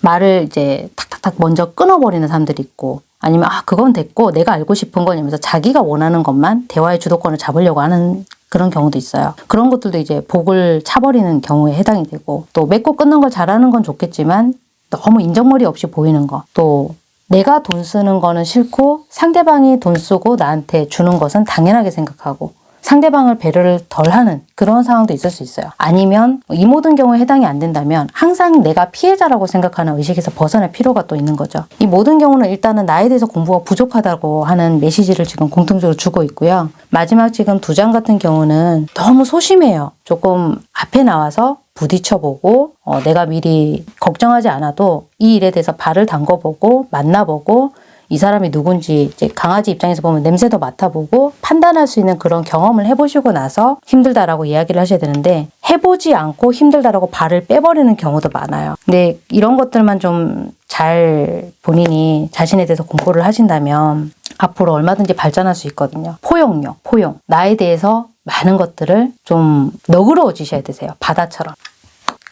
A: 말을 이제 탁탁탁 먼저 끊어버리는 사람들이 있고 아니면 아 그건 됐고 내가 알고 싶은 거냐면서 자기가 원하는 것만 대화의 주도권을 잡으려고 하는 그런 경우도 있어요. 그런 것들도 이제 복을 차버리는 경우에 해당이 되고 또 맺고 끊는 걸 잘하는 건 좋겠지만 너무 인정머리 없이 보이는 거 또 내가 돈 쓰는 거는 싫고 상대방이 돈 쓰고 나한테 주는 것은 당연하게 생각하고 상대방을 배려를 덜 하는 그런 상황도 있을 수 있어요. 아니면 이 모든 경우에 해당이 안 된다면 항상 내가 피해자라고 생각하는 의식에서 벗어날 필요가 또 있는 거죠. 이 모든 경우는 일단은 나에 대해서 공부가 부족하다고 하는 메시지를 지금 공통적으로 주고 있고요. 마지막 지금 두 장 같은 경우는 너무 소심해요. 조금 앞에 나와서 부딪혀보고 어, 내가 미리 걱정하지 않아도 이 일에 대해서 발을 담궈보고 만나보고 이 사람이 누군지 이제 강아지 입장에서 보면 냄새도 맡아보고 판단할 수 있는 그런 경험을 해보시고 나서 힘들다라고 이야기를 하셔야 되는데 해보지 않고 힘들다라고 발을 빼버리는 경우도 많아요. 근데 이런 것들만 좀 잘 본인이 자신에 대해서 공부를 하신다면 앞으로 얼마든지 발전할 수 있거든요. 포용력, 포용. 나에 대해서 많은 것들을 좀 너그러워지셔야 되세요. 바다처럼.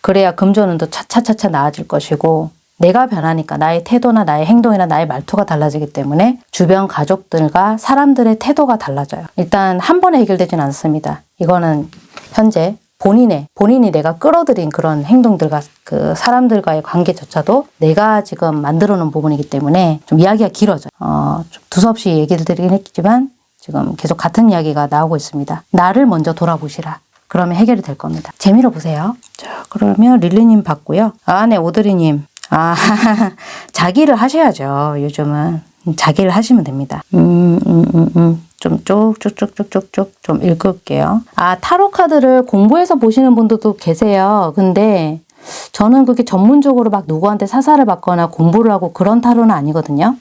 A: 그래야 금전운도 차차차차 나아질 것이고 내가 변하니까 나의 태도나 나의 행동이나 나의 말투가 달라지기 때문에 주변 가족들과 사람들의 태도가 달라져요. 일단 한 번에 해결되진 않습니다. 이거는 현재 본인의 본인이 내가 끌어들인 그런 행동들과 그 사람들과의 관계조차도 내가 지금 만들어 놓은 부분이기 때문에 좀 이야기가 길어져요. 어, 좀 두서없이 얘기를 드리긴 했지만 지금 계속 같은 이야기가 나오고 있습니다. 나를 먼저 돌아보시라. 그러면 해결이 될 겁니다. 재미로 보세요. 자, 그러면 릴리님 받고요. 아, 네, 오드리님. 아, 자기를 하셔야죠. 요즘은. 자기를 하시면 됩니다. 음, 음, 음, 음. 좀 쭉쭉쭉쭉쭉쭉 좀 읽을게요. 아, 타로 카드를 공부해서 보시는 분들도 계세요. 근데 저는 그게 전문적으로 막 누구한테 사사를 받거나 공부를 하고 그런 타로는 아니거든요.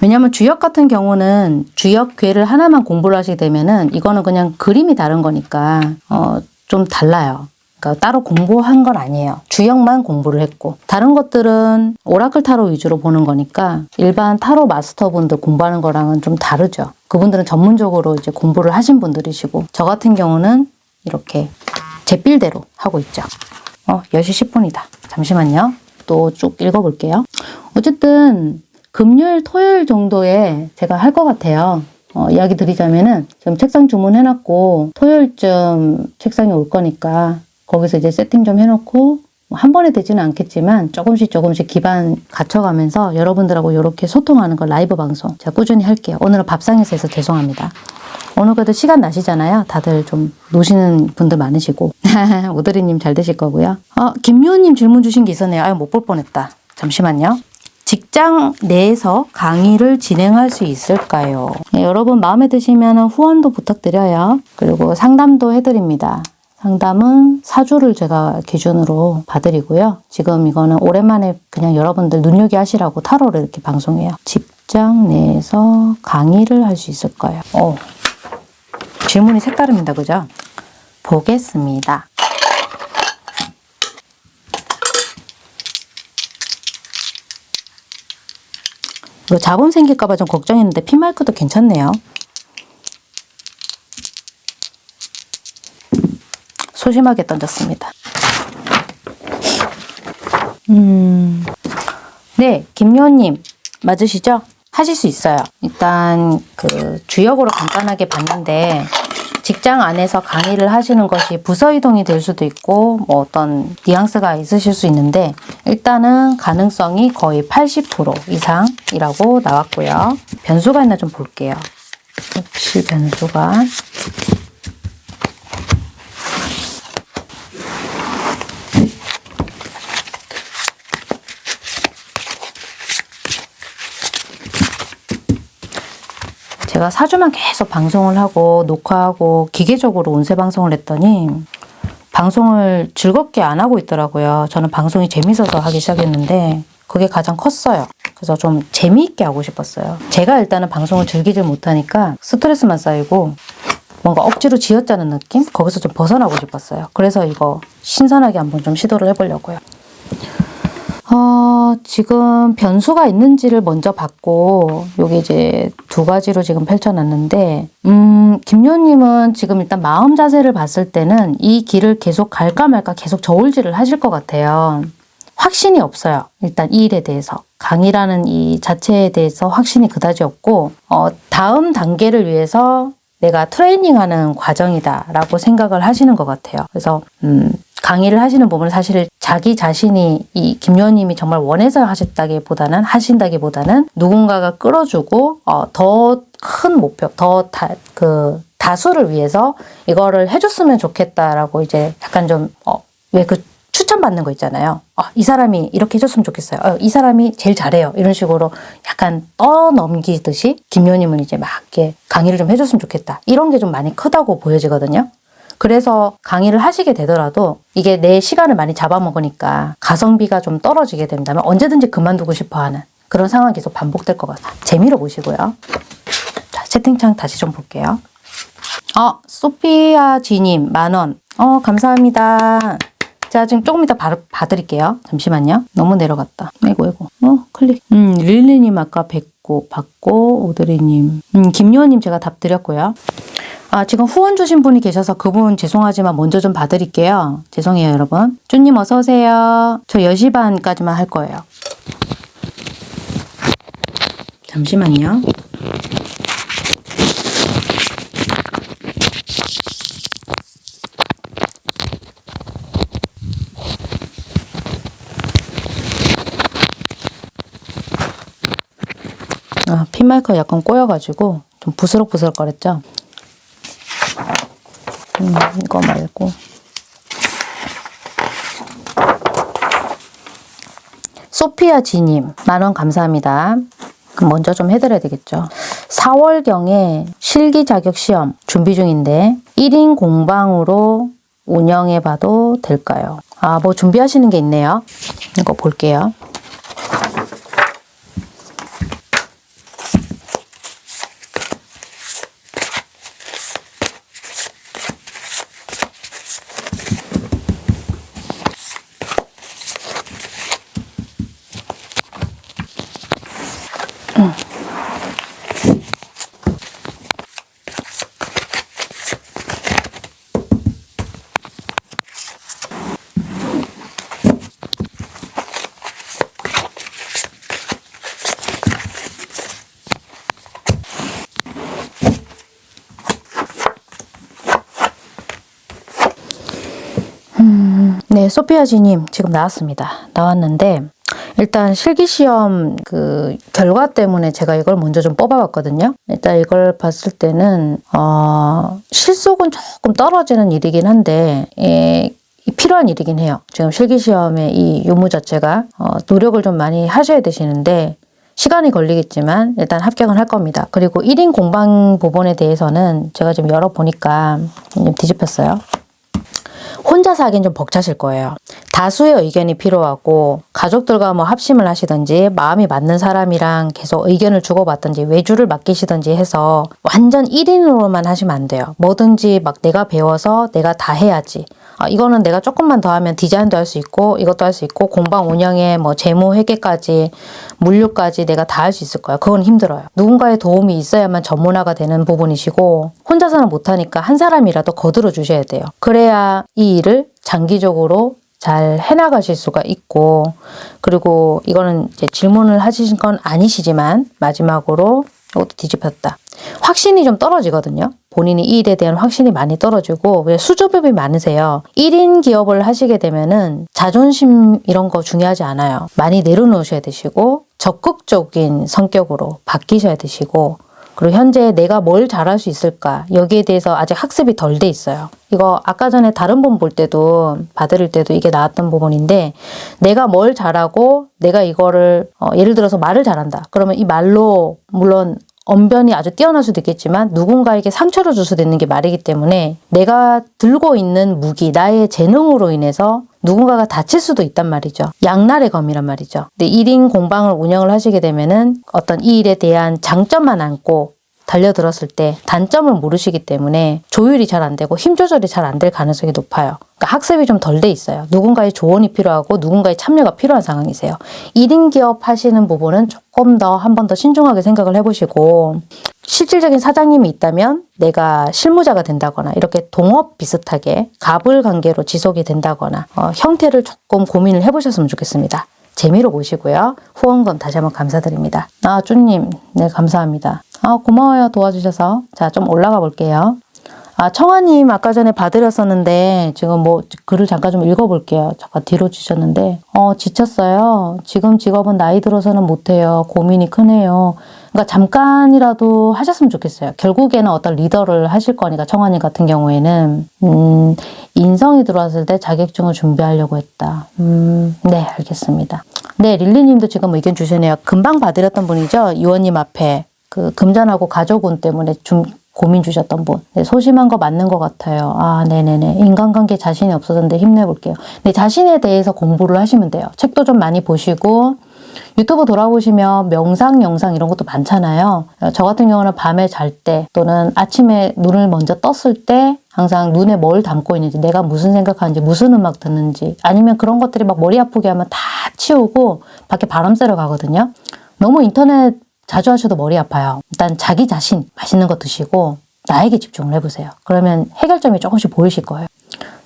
A: 왜냐하면 주역 같은 경우는 주역 괴를 하나만 공부를 하시게 되면 은 이거는 그냥 그림이 다른 거니까 어, 좀 달라요. 그러니까 따로 공부한 건 아니에요. 주역만 공부를 했고 다른 것들은 오라클 타로 위주로 보는 거니까 일반 타로 마스터분들 공부하는 거랑은 좀 다르죠. 그분들은 전문적으로 이제 공부를 하신 분들이시고 저 같은 경우는 이렇게 제 필대로 하고 있죠. 어, 10시 10분이다. 잠시만요. 또 쭉 읽어볼게요. 어쨌든 금요일, 토요일 정도에 제가 할 것 같아요. 어, 이야기 드리자면은 지금 책상 주문해놨고 토요일쯤 책상에 올 거니까 거기서 이제 세팅 좀 해놓고 뭐 한 번에 되지는 않겠지만 조금씩 조금씩 기반 갖춰가면서 여러분들하고 이렇게 소통하는 거 라이브 방송 제가 꾸준히 할게요. 오늘은 밥상에서 해서 죄송합니다. 오늘 그래도 시간 나시잖아요. 다들 좀 노시는 분들 많으시고 오드리님 잘 되실 거고요. 어, 김미호님 질문 주신 게 있었네요. 아유 못 볼 뻔했다. 잠시만요. 직장 내에서 강의를 진행할 수 있을까요? 네, 여러분 마음에 드시면 후원도 부탁드려요. 그리고 상담도 해드립니다. 상담은 사주를 제가 기준으로 봐드리고요. 지금 이거는 오랜만에 그냥 여러분들 눈요기 하시라고 타로를 이렇게 방송해요. 직장 내에서 강의를 할 수 있을까요? 어, 질문이 색다릅니다. 그죠? 보겠습니다. 자본 생길까봐 좀 걱정했는데 피마이크도 괜찮네요. 소심하게 던졌습니다. 음, 네, 김요님 맞으시죠? 하실 수 있어요. 일단 그 주역으로 간단하게 봤는데 직장 안에서 강의를 하시는 것이 부서 이동이 될 수도 있고 뭐 어떤 뉘앙스가 있으실 수 있는데 일단은 가능성이 거의 80% 이상이라고 나왔고요. 변수가 있나 좀 볼게요. 혹시 변수가 제가 4주만 계속 방송을 하고 녹화하고 기계적으로 운세 방송을 했더니 방송을 즐겁게 안 하고 있더라고요. 저는 방송이 재밌어서 하기 시작했는데 그게 가장 컸어요. 그래서 좀 재미있게 하고 싶었어요. 제가 일단은 방송을 즐기질 못하니까 스트레스만 쌓이고 뭔가 억지로 지어짜는 느낌? 거기서 좀 벗어나고 싶었어요. 그래서 이거 신선하게 한번 좀 시도를 해보려고요. 어, 지금 변수가 있는지를 먼저 봤고, 여기 이제 두 가지로 지금 펼쳐놨는데, 음, 김요님은 지금 일단 마음 자세를 봤을 때는 이 길을 계속 갈까 말까 계속 저울질을 하실 것 같아요. 확신이 없어요. 일단 이 일에 대해서. 강의라는 이 자체에 대해서 확신이 그다지 없고, 어, 다음 단계를 위해서 내가 트레이닝하는 과정이다라고 생각을 하시는 것 같아요. 그래서 음, 강의를 하시는 부분은 사실 자기 자신이 이 김요원님이 정말 원해서 하셨다기보다는 하신다기보다는 누군가가 끌어주고 어, 더큰 목표, 더 다, 그 다수를 위해서 이거를 해줬으면 좋겠다라고 이제 약간 좀 어, 왜그 추천받는 거 있잖아요. 아, 이 사람이 이렇게 해줬으면 좋겠어요. 어, 이 사람이 제일 잘해요. 이런 식으로 약간 떠넘기듯이 김요님은 이제 막 이렇게 강의를 좀 해줬으면 좋겠다. 이런 게 좀 많이 크다고 보여지거든요. 그래서 강의를 하시게 되더라도 이게 내 시간을 많이 잡아먹으니까 가성비가 좀 떨어지게 된다면 언제든지 그만두고 싶어 하는 그런 상황이 계속 반복될 것 같아요. 재미로 보시고요. 자, 채팅창 다시 좀 볼게요. 어, 소피아 지님, 만 원. 어, 감사합니다. 자, 지금 조금 이따 바, 봐드릴게요. 잠시만요. 너무 내려갔다. 아이고, 아이고. 어, 클릭. 음, 릴리님 아까 뵙고, 받고, 오드리님. 음, 김요원님 제가 답 드렸고요. 아, 지금 후원 주신 분이 계셔서 그분 죄송하지만 먼저 좀 봐드릴게요. 죄송해요, 여러분. 쭈님 어서 오세요. 저 10시 반까지만 할 거예요. 잠시만요. 아, 핀마이크가 약간 꼬여가지고 좀 부스럭부스럭 거렸죠? 음, 이거 말고. 소피아 지님, 만원 감사합니다. 먼저 좀 해드려야 되겠죠. 4월경에 실기 자격 시험 준비 중인데 1인 공방으로 운영해 봐도 될까요? 아, 뭐 준비하시는 게 있네요. 이거 볼게요. 네, 소피아지님 지금 나왔습니다. 나왔는데 일단 실기시험 그 결과 때문에 제가 이걸 먼저 좀 뽑아봤거든요. 일단 이걸 봤을 때는 어, 실속은 조금 떨어지는 일이긴 한데 예, 필요한 일이긴 해요. 지금 실기시험의 이 유무 자체가 어, 노력을 좀 많이 하셔야 되시는데 시간이 걸리겠지만 일단 합격은 할 겁니다. 그리고 1인 공방 부분에 대해서는 제가 지금 열어보니까 좀 뒤집혔어요. 혼자서 하긴 좀 벅차실 거예요. 다수의 의견이 필요하고 가족들과 뭐 합심을 하시든지 마음이 맞는 사람이랑 계속 의견을 주고받든지 외주를 맡기시든지 해서 완전 1인으로만 하시면 안 돼요. 뭐든지 막 내가 배워서 내가 다 해야지. 아, 이거는 내가 조금만 더 하면 디자인도 할 수 있고 이것도 할 수 있고 공방 운영에 뭐 재무 회계까지 물류까지 내가 다 할 수 있을 거예요. 그건 힘들어요. 누군가의 도움이 있어야만 전문화가 되는 부분이시고 혼자서는 못하니까 한 사람이라도 거들어 주셔야 돼요. 그래야 이 일을 장기적으로 잘 해나가실 수가 있고 그리고 이거는 이제 질문을 하신 건 아니시지만 마지막으로 이것도 뒤집혔다. 확신이 좀 떨어지거든요. 본인이 이 일에 대한 확신이 많이 떨어지고 왜 수조급이 많으세요. 1인 기업을 하시게 되면 은 자존심 이런 거 중요하지 않아요. 많이 내려놓으셔야 되시고 적극적인 성격으로 바뀌셔야 되시고 그리고 현재 내가 뭘 잘할 수 있을까 여기에 대해서 아직 학습이 덜 돼 있어요. 이거 아까 전에 다른 분볼 때도 봐드릴 때도 이게 나왔던 부분인데 내가 뭘 잘하고 내가 이거를 어, 예를 들어서 말을 잘한다. 그러면 이 말로 물론 언변이 아주 뛰어날 수도 있겠지만 누군가에게 상처를 줄 수도 있는 게 말이기 때문에 내가 들고 있는 무기, 나의 재능으로 인해서 누군가가 다칠 수도 있단 말이죠. 양날의 검이란 말이죠. 근데 1인 공방을 운영을 하시게 되면은 어떤 이 일에 대한 장점만 안고 달려들었을 때 단점을 모르시기 때문에 조율이 잘 안 되고 힘 조절이 잘 안 될 가능성이 높아요. 그러니까 학습이 좀 덜 돼 있어요. 누군가의 조언이 필요하고 누군가의 참여가 필요한 상황이세요. 1인 기업 하시는 부분은 조금 더 한 번 더 신중하게 생각을 해보시고 실질적인 사장님이 있다면 내가 실무자가 된다거나 이렇게 동업 비슷하게 갑을 관계로 지속이 된다거나 어, 형태를 조금 고민을 해보셨으면 좋겠습니다. 재미로 보시고요. 후원금 다시 한번 감사드립니다. 아, 쭈님, 네, 감사합니다. 아, 고마워요. 도와주셔서. 자, 좀 올라가 볼게요. 아, 청아님 아까 전에 봐드렸었는데 지금 뭐 글을 잠깐 좀 읽어볼게요. 잠깐 뒤로 주셨는데 어 지쳤어요. 지금 직업은 나이 들어서는 못해요. 고민이 크네요. 그러니까 잠깐이라도 하셨으면 좋겠어요. 결국에는 어떤 리더를 하실 거니까 청아님 같은 경우에는 음, 인성이 들어왔을 때 자격증을 준비하려고 했다. 음, 네 알겠습니다. 네 릴리님도 지금 의견 주시네요. 금방 봐드렸던 분이죠. 유원님 앞에 그 금전하고 가족운 때문에 좀 고민 주셨던 분. 네, 소심한 거 맞는 것 같아요. 아, 네네네. 인간관계 자신이 없어졌는데 힘내볼게요. 네, 자신에 대해서 공부를 하시면 돼요. 책도 좀 많이 보시고, 유튜브 돌아보시면 명상 영상 이런 것도 많잖아요. 저 같은 경우는 밤에 잘 때 또는 아침에 눈을 먼저 떴을 때 항상 눈에 뭘 담고 있는지 내가 무슨 생각하는지 무슨 음악 듣는지 아니면 그런 것들이 막 머리 아프게 하면 다 치우고 밖에 바람 쐬러 가거든요. 너무 인터넷 자주 하셔도 머리 아파요. 일단 자기 자신 맛있는 거 드시고 나에게 집중을 해보세요. 그러면 해결점이 조금씩 보이실 거예요.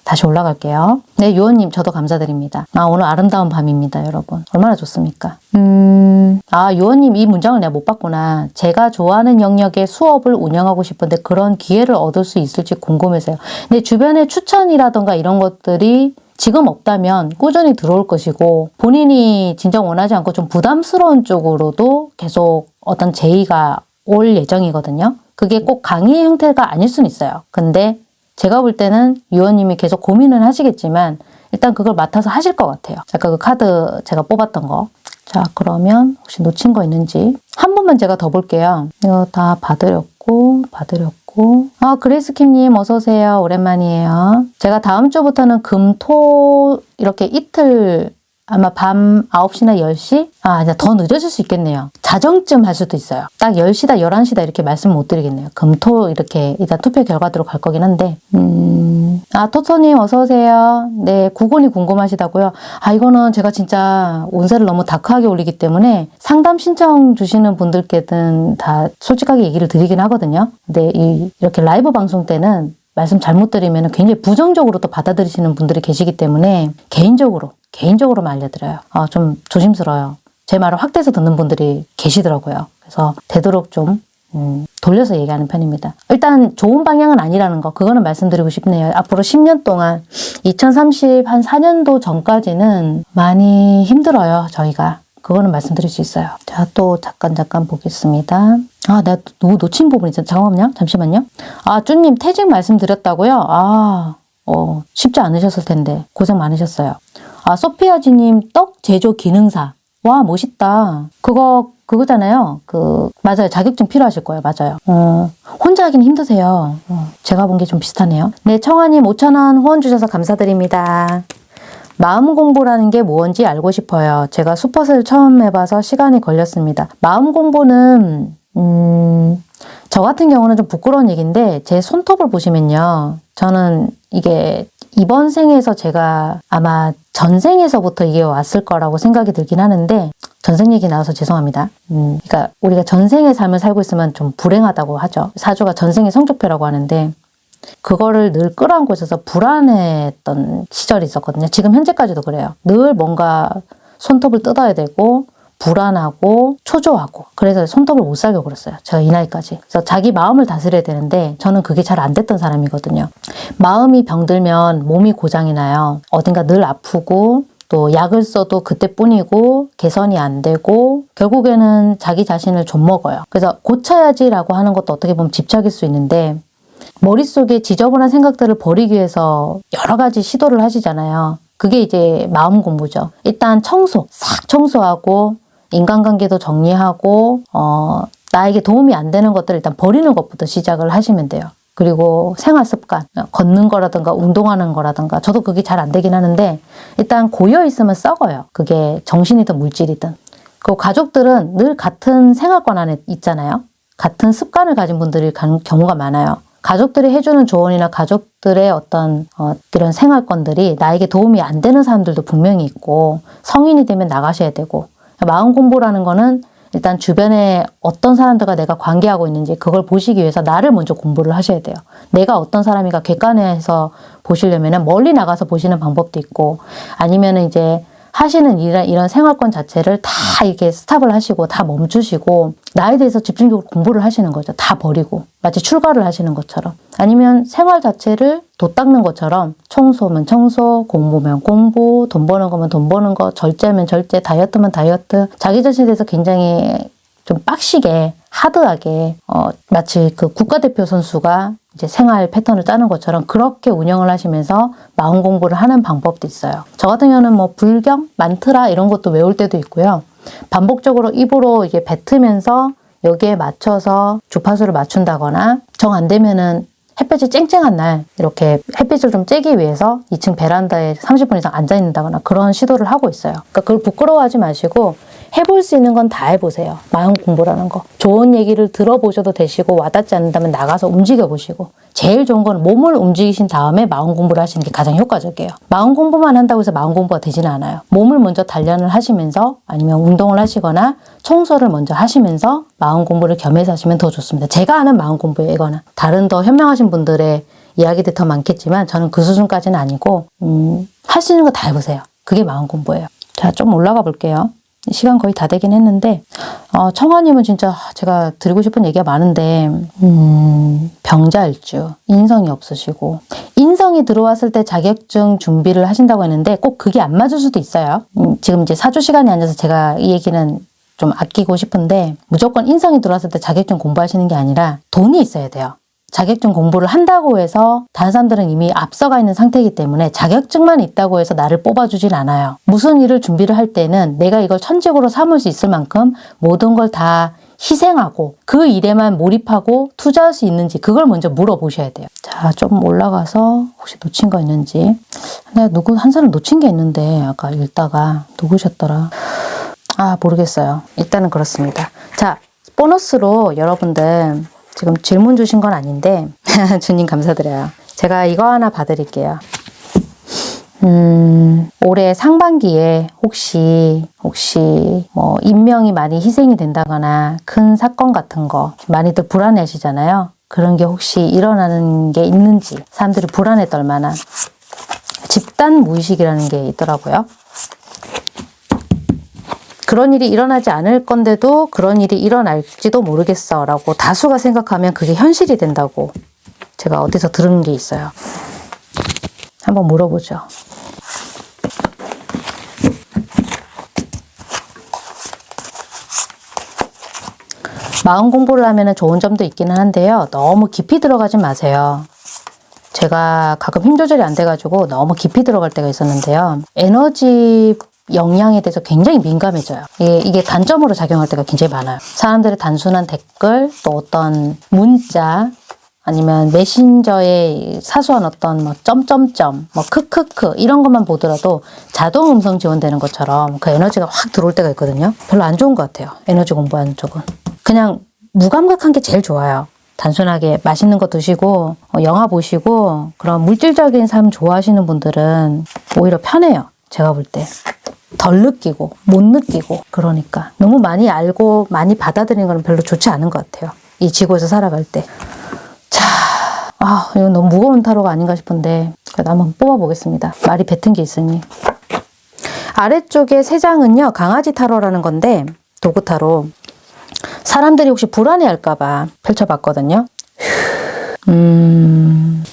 A: 다시 올라갈게요. 네, 유원님 저도 감사드립니다. 아, 오늘 아름다운 밤입니다, 여러분. 얼마나 좋습니까? 음, 아, 유원님 이 문장을 내가 못 봤구나. 제가 좋아하는 영역의 수업을 운영하고 싶은데 그런 기회를 얻을 수 있을지 궁금해서요. 근데 주변에 추천이라던가 이런 것들이 지금 없다면 꾸준히 들어올 것이고 본인이 진짜 원하지 않고 좀 부담스러운 쪽으로도 계속 어떤 제의가 올 예정이거든요. 그게 꼭 강의 형태가 아닐 수는 있어요. 근데 제가 볼 때는 유원님이 계속 고민은 하시겠지만 일단 그걸 맡아서 하실 것 같아요. 아까 그 카드 제가 뽑았던 거. 자 그러면 혹시 놓친 거 있는지 한 번만 제가 더 볼게요. 이거 다 봐드렸고 봐드렸고 아 그레이스킴님 어서오세요. 오랜만이에요. 제가 다음 주부터는 금, 토 이렇게 이틀 아마 밤 9시나 10시? 아, 더 늦어질 수 있겠네요. 자정쯤 할 수도 있어요. 딱 10시다, 11시다 이렇게 말씀 못 드리겠네요. 금토 이렇게 일단 투표 결과대로 갈 거긴 한데. 음, 아, 토토님 어서오세요. 네, 구곤이 궁금하시다고요. 아, 이거는 제가 진짜 운세를 너무 다크하게 올리기 때문에 상담 신청 주시는 분들께는 다 솔직하게 얘기를 드리긴 하거든요. 근데 이, 이렇게 라이브 방송 때는 말씀 잘못 드리면 굉장히 부정적으로 또 받아들이시는 분들이 계시기 때문에 개인적으로 개인적으로만 알려드려요. 아, 좀 조심스러워요. 제 말을 확대해서 듣는 분들이 계시더라고요. 그래서 되도록 좀 음, 돌려서 얘기하는 편입니다. 일단 좋은 방향은 아니라는 거 그거는 말씀드리고 싶네요. 앞으로 10년 동안 2030 한 4년도 전까지는 많이 힘들어요. 저희가. 그거는 말씀드릴 수 있어요. 자, 또 잠깐 잠깐 보겠습니다. 아, 내가 또 놓친 부분이 있어. 잠깐만요. 잠시만요. 아, 쭈님 퇴직 말씀드렸다고요? 아, 어, 쉽지 않으셨을 텐데 고생 많으셨어요. 아, 소피아지님 떡 제조 기능사. 와, 멋있다. 그거, 그거잖아요. 그, 맞아요. 자격증 필요하실 거예요. 맞아요. 어, 혼자 하긴 힘드세요. 어, 제가 본 게 좀 비슷하네요. 네, 청아님 5,000원 후원 주셔서 감사드립니다. 마음 공부라는 게 뭔지 알고 싶어요. 제가 수퍼를 처음 해봐서 시간이 걸렸습니다. 마음 공부는, 음, 저 같은 경우는 좀 부끄러운 얘기인데, 제 손톱을 보시면요. 저는 이게 이번 생에서 제가 아마 전생에서부터 이게 왔을 거라고 생각이 들긴 하는데 전생 얘기 나와서 죄송합니다. 음, 그러니까 우리가 전생의 삶을 살고 있으면 좀 불행하다고 하죠. 사주가 전생의 성적표라고 하는데 그거를 늘 끌어안고 있어서 불안했던 시절이 있었거든요. 지금 현재까지도 그래요. 늘 뭔가 손톱을 뜯어야 되고 불안하고 초조하고 그래서 손톱을 못 살게 그랬어요. 제가 이 나이까지. 그래서 자기 마음을 다스려야 되는데 저는 그게 잘 안 됐던 사람이거든요. 마음이 병들면 몸이 고장이 나요. 어딘가 늘 아프고 또 약을 써도 그때뿐이고 개선이 안 되고 결국에는 자기 자신을 좀 먹어요. 그래서 고쳐야지 라고 하는 것도 어떻게 보면 집착일 수 있는데 머릿속에 지저분한 생각들을 버리기 위해서 여러 가지 시도를 하시잖아요. 그게 이제 마음 공부죠. 일단 청소, 싹 청소하고 인간관계도 정리하고 어, 나에게 도움이 안 되는 것들을 일단 버리는 것부터 시작을 하시면 돼요. 그리고 생활 습관, 걷는 거라든가 운동하는 거라든가 저도 그게 잘 안 되긴 하는데 일단 고여 있으면 썩어요. 그게 정신이든 물질이든. 그리고 가족들은 늘 같은 생활권 안에 있잖아요. 같은 습관을 가진 분들이 경우가 많아요. 가족들이 해주는 조언이나 가족들의 어떤 어, 이런 생활권들이 나에게 도움이 안 되는 사람들도 분명히 있고 성인이 되면 나가셔야 되고 마음 공부라는 거는 일단 주변에 어떤 사람들과 내가 관계하고 있는지 그걸 보시기 위해서 나를 먼저 공부를 하셔야 돼요. 내가 어떤 사람인가 객관해서 보시려면 멀리 나가서 보시는 방법도 있고 아니면 이제
B: 하시는 이런, 이런 생활권 자체를 다 이렇게 스탑을 하시고 다 멈추시고 나에 대해서 집중적으로 공부를 하시는 거죠. 다 버리고 마치 출가를 하시는 것처럼 아니면 생활 자체를 도 닦는 것처럼 청소면 청소, 공부면 공부, 돈 버는 거면 돈 버는 거, 절제면 절제, 다이어트면 다이어트 자기 자신에 대해서 굉장히 좀 빡시게 하드하게 어, 마치 그 국가대표 선수가 이제 생활 패턴을 짜는 것처럼 그렇게 운영을 하시면서 마음 공부를 하는 방법도 있어요. 저 같은 경우는 뭐 불경, 만트라 이런 것도 외울 때도 있고요. 반복적으로 입으로 이게 뱉으면서 여기에 맞춰서 주파수를 맞춘다거나 정 안 되면은 햇볕이 쨍쨍한 날 이렇게 햇빛을 좀 쬐기 위해서 2층 베란다에 30분 이상 앉아 있는다거나 그런 시도를 하고 있어요. 그러니까 그걸 부끄러워하지 마시고 해볼 수 있는 건 다 해보세요. 마음 공부라는 거. 좋은 얘기를 들어보셔도 되시고 와닿지 않는다면 나가서 움직여 보시고 제일 좋은 건 몸을 움직이신 다음에 마음 공부를 하시는 게 가장 효과적이에요. 마음 공부만 한다고 해서 마음 공부가 되지는 않아요. 몸을 먼저 단련을 하시면서 아니면 운동을 하시거나 청소를 먼저 하시면서 마음 공부를 겸해서 하시면 더 좋습니다. 제가 아는 마음 공부예요, 이거는. 다른 더 현명하신 분들의 이야기들이 더 많겠지만 저는 그 수준까지는 아니고 음, 할 수 있는 거 다 해보세요. 그게 마음 공부예요. 자, 좀 올라가 볼게요. 시간 거의 다 되긴 했는데 어, 청아님은 진짜 제가 드리고 싶은 얘기가 많은데 음, 병자일주 인성이 없으시고 인성이 들어왔을 때 자격증 준비를 하신다고 했는데 꼭 그게 안 맞을 수도 있어요. 음, 지금 이제 사주 시간이 아니어서 제가 이 얘기는 좀 아끼고 싶은데 무조건 인성이 들어왔을 때 자격증 공부하시는 게 아니라 돈이 있어야 돼요. 자격증 공부를 한다고 해서 다른 사람들은 이미 앞서가 있는 상태이기 때문에 자격증만 있다고 해서 나를 뽑아주질 않아요. 무슨 일을 준비를 할 때는 내가 이걸 천직으로 삼을 수 있을 만큼 모든 걸 다 희생하고 그 일에만 몰입하고 투자할 수 있는지 그걸 먼저 물어보셔야 돼요. 자, 좀 올라가서 혹시 놓친 거 있는지. 내가 누구 한 사람 놓친 게 있는데 아까 읽다가 누구셨더라. 아, 모르겠어요. 일단은 그렇습니다. 자, 보너스로 여러분들 지금 질문 주신 건 아닌데 주님 감사드려요. 제가 이거 하나 봐드릴게요. 음, 올해 상반기에 혹시 혹시 뭐 인명이 많이 희생이 된다거나 큰 사건 같은 거 많이들 불안해하시잖아요. 그런 게 혹시 일어나는 게 있는지 사람들이 불안해 떨 만한 집단 무의식이라는 게 있더라고요. 그런 일이 일어나지 않을 건데도 그런 일이 일어날지도 모르겠어 라고 다수가 생각하면 그게 현실이 된다고 제가 어디서 들은 게 있어요. 한번 물어보죠. 마음 공부를 하면 좋은 점도 있기는 한데요. 너무 깊이 들어가지 마세요. 제가 가끔 힘 조절이 안 돼가지고 너무 깊이 들어갈 때가 있었는데요. 에너지 영향에 대해서 굉장히 민감해져요. 이게, 이게 단점으로 작용할 때가 굉장히 많아요. 사람들의 단순한 댓글, 또 어떤 문자, 아니면 메신저의 사소한 어떤 뭐 점점점, 뭐 크크크 이런 것만 보더라도 자동 음성 지원되는 것처럼 그 에너지가 확 들어올 때가 있거든요. 별로 안 좋은 것 같아요. 에너지 공부하는 쪽은. 그냥 무감각한 게 제일 좋아요. 단순하게 맛있는 거 드시고 어, 영화 보시고 그런 물질적인 삶 좋아하시는 분들은 오히려 편해요. 제가 볼 때. 덜 느끼고 못 느끼고 그러니까 너무 많이 알고 많이 받아들이는 건 별로 좋지 않은 것 같아요. 이 지구에서 살아갈 때. 자, 아 이건 너무 무거운 타로가 아닌가 싶은데 그래도 한번 뽑아보겠습니다. 말이 뱉은 게 있으니. 아래쪽에 세 장은요 강아지 타로라는 건데 도구 타로. 사람들이 혹시 불안해할까 봐 펼쳐봤거든요. 음.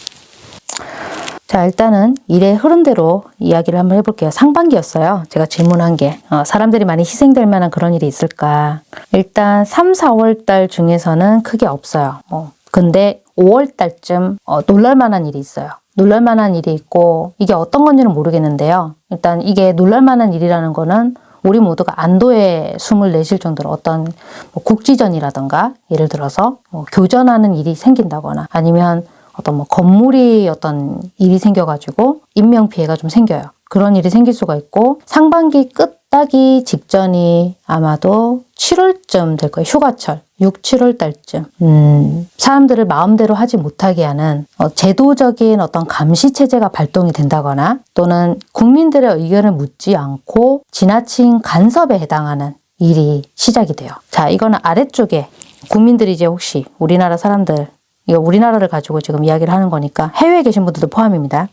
B: 자, 일단은 일의 흐름대로 이야기를 한번 해볼게요. 상반기였어요. 제가 질문한 게. 어, 사람들이 많이 희생될 만한 그런 일이 있을까? 일단 3, 4월 달 중에서는 크게 없어요. 뭐. 근데 5월 달쯤 어, 놀랄 만한 일이 있어요. 놀랄 만한 일이 있고 이게 어떤 건지는 모르겠는데요. 일단 이게 놀랄 만한 일이라는 거는 우리 모두가 안도의 숨을 내쉴 정도로 어떤 뭐 국지전이라든가 예를 들어서 뭐 교전하는 일이 생긴다거나 아니면 어떤 뭐 건물이 어떤 일이 생겨가지고 인명 피해가 좀 생겨요. 그런 일이 생길 수가 있고 상반기 끝 따기 직전이 아마도 7월쯤 될 거예요. 휴가철. 6, 7월 달쯤. 음, 사람들을 마음대로 하지 못하게 하는 어, 제도적인 어떤 감시 체제가 발동이 된다거나 또는 국민들의 의견을 묻지 않고 지나친 간섭에 해당하는 일이 시작이 돼요. 자, 이거는 아래쪽에 국민들이 이제 혹시 우리나라 사람들 이거 우리나라를 가지고 지금 이야기를 하는 거니까 해외에 계신 분들도 포함입니다.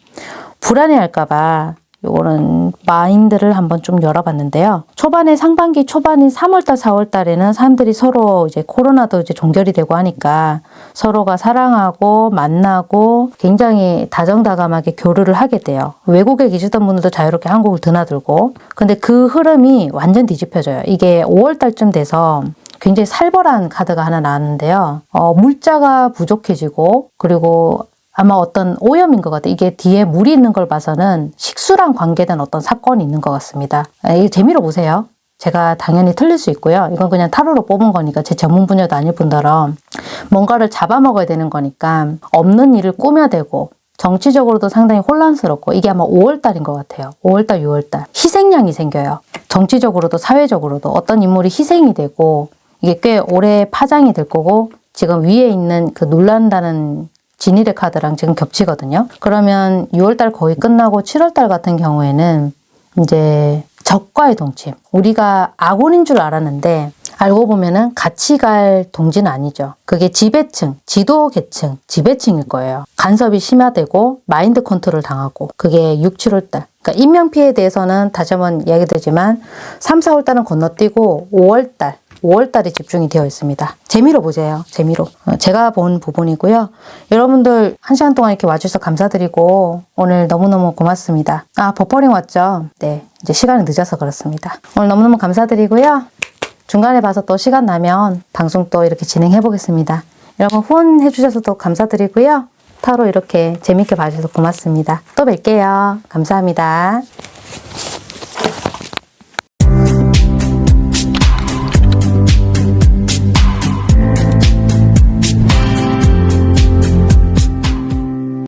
B: 불안해할까봐 요거는 마인드를 한번 좀 열어봤는데요. 초반에 상반기 초반인 3월달, 4월달에는 사람들이 서로 이제 코로나도 이제 종결이 되고 하니까 서로가 사랑하고 만나고 굉장히 다정다감하게 교류를 하게 돼요. 외국에 계시던 분들도 자유롭게 한국을 드나들고. 근데 그 흐름이 완전 뒤집혀져요. 이게 5월달쯤 돼서 굉장히 살벌한 카드가 하나 나왔는데요. 어, 물자가 부족해지고 그리고 아마 어떤 오염인 것 같아요. 이게 뒤에 물이 있는 걸 봐서는 식수랑 관계된 어떤 사건이 있는 것 같습니다. 아, 이게 재미로 보세요. 제가 당연히 틀릴 수 있고요. 이건 그냥 타로로 뽑은 거니까 제 전문 분야도 아닐 뿐더러 뭔가를 잡아먹어야 되는 거니까 없는 일을 꾸며대고 정치적으로도 상당히 혼란스럽고 이게 아마 5월달인 것 같아요. 5월달, 6월달 희생양이 생겨요. 정치적으로도 사회적으로도 어떤 인물이 희생이 되고 이게 꽤 오래 파장이 될 거고 지금 위에 있는 그 놀란다는 진일의 카드랑 지금 겹치거든요. 그러면 6월달 거의 끝나고 7월달 같은 경우에는 이제 적과의 동침. 우리가 아군인 줄 알았는데 알고 보면은 같이 갈 동지는 아니죠. 그게 지배층, 지도 계층, 지배층일 거예요. 간섭이 심화되고 마인드 컨트롤 당하고 그게 6, 7월달. 그러니까 인명피해에 대해서는 다시 한번 이야기 드리지만 3, 4월달은 건너뛰고 5월달 5월달에 집중이 되어 있습니다. 재미로 보세요. 재미로. 어, 제가 본 부분이고요. 여러분들 한 시간 동안 이렇게 와주셔서 감사드리고 오늘 너무너무 고맙습니다. 아 버퍼링 왔죠? 네. 이제 시간이 늦어서 그렇습니다. 오늘 너무너무 감사드리고요. 중간에 봐서 또 시간 나면 방송 또 이렇게 진행해 보겠습니다. 여러분 후원해 주셔서도 감사드리고요. 타로 이렇게 재밌게 봐주셔서 고맙습니다. 또 뵐게요. 감사합니다.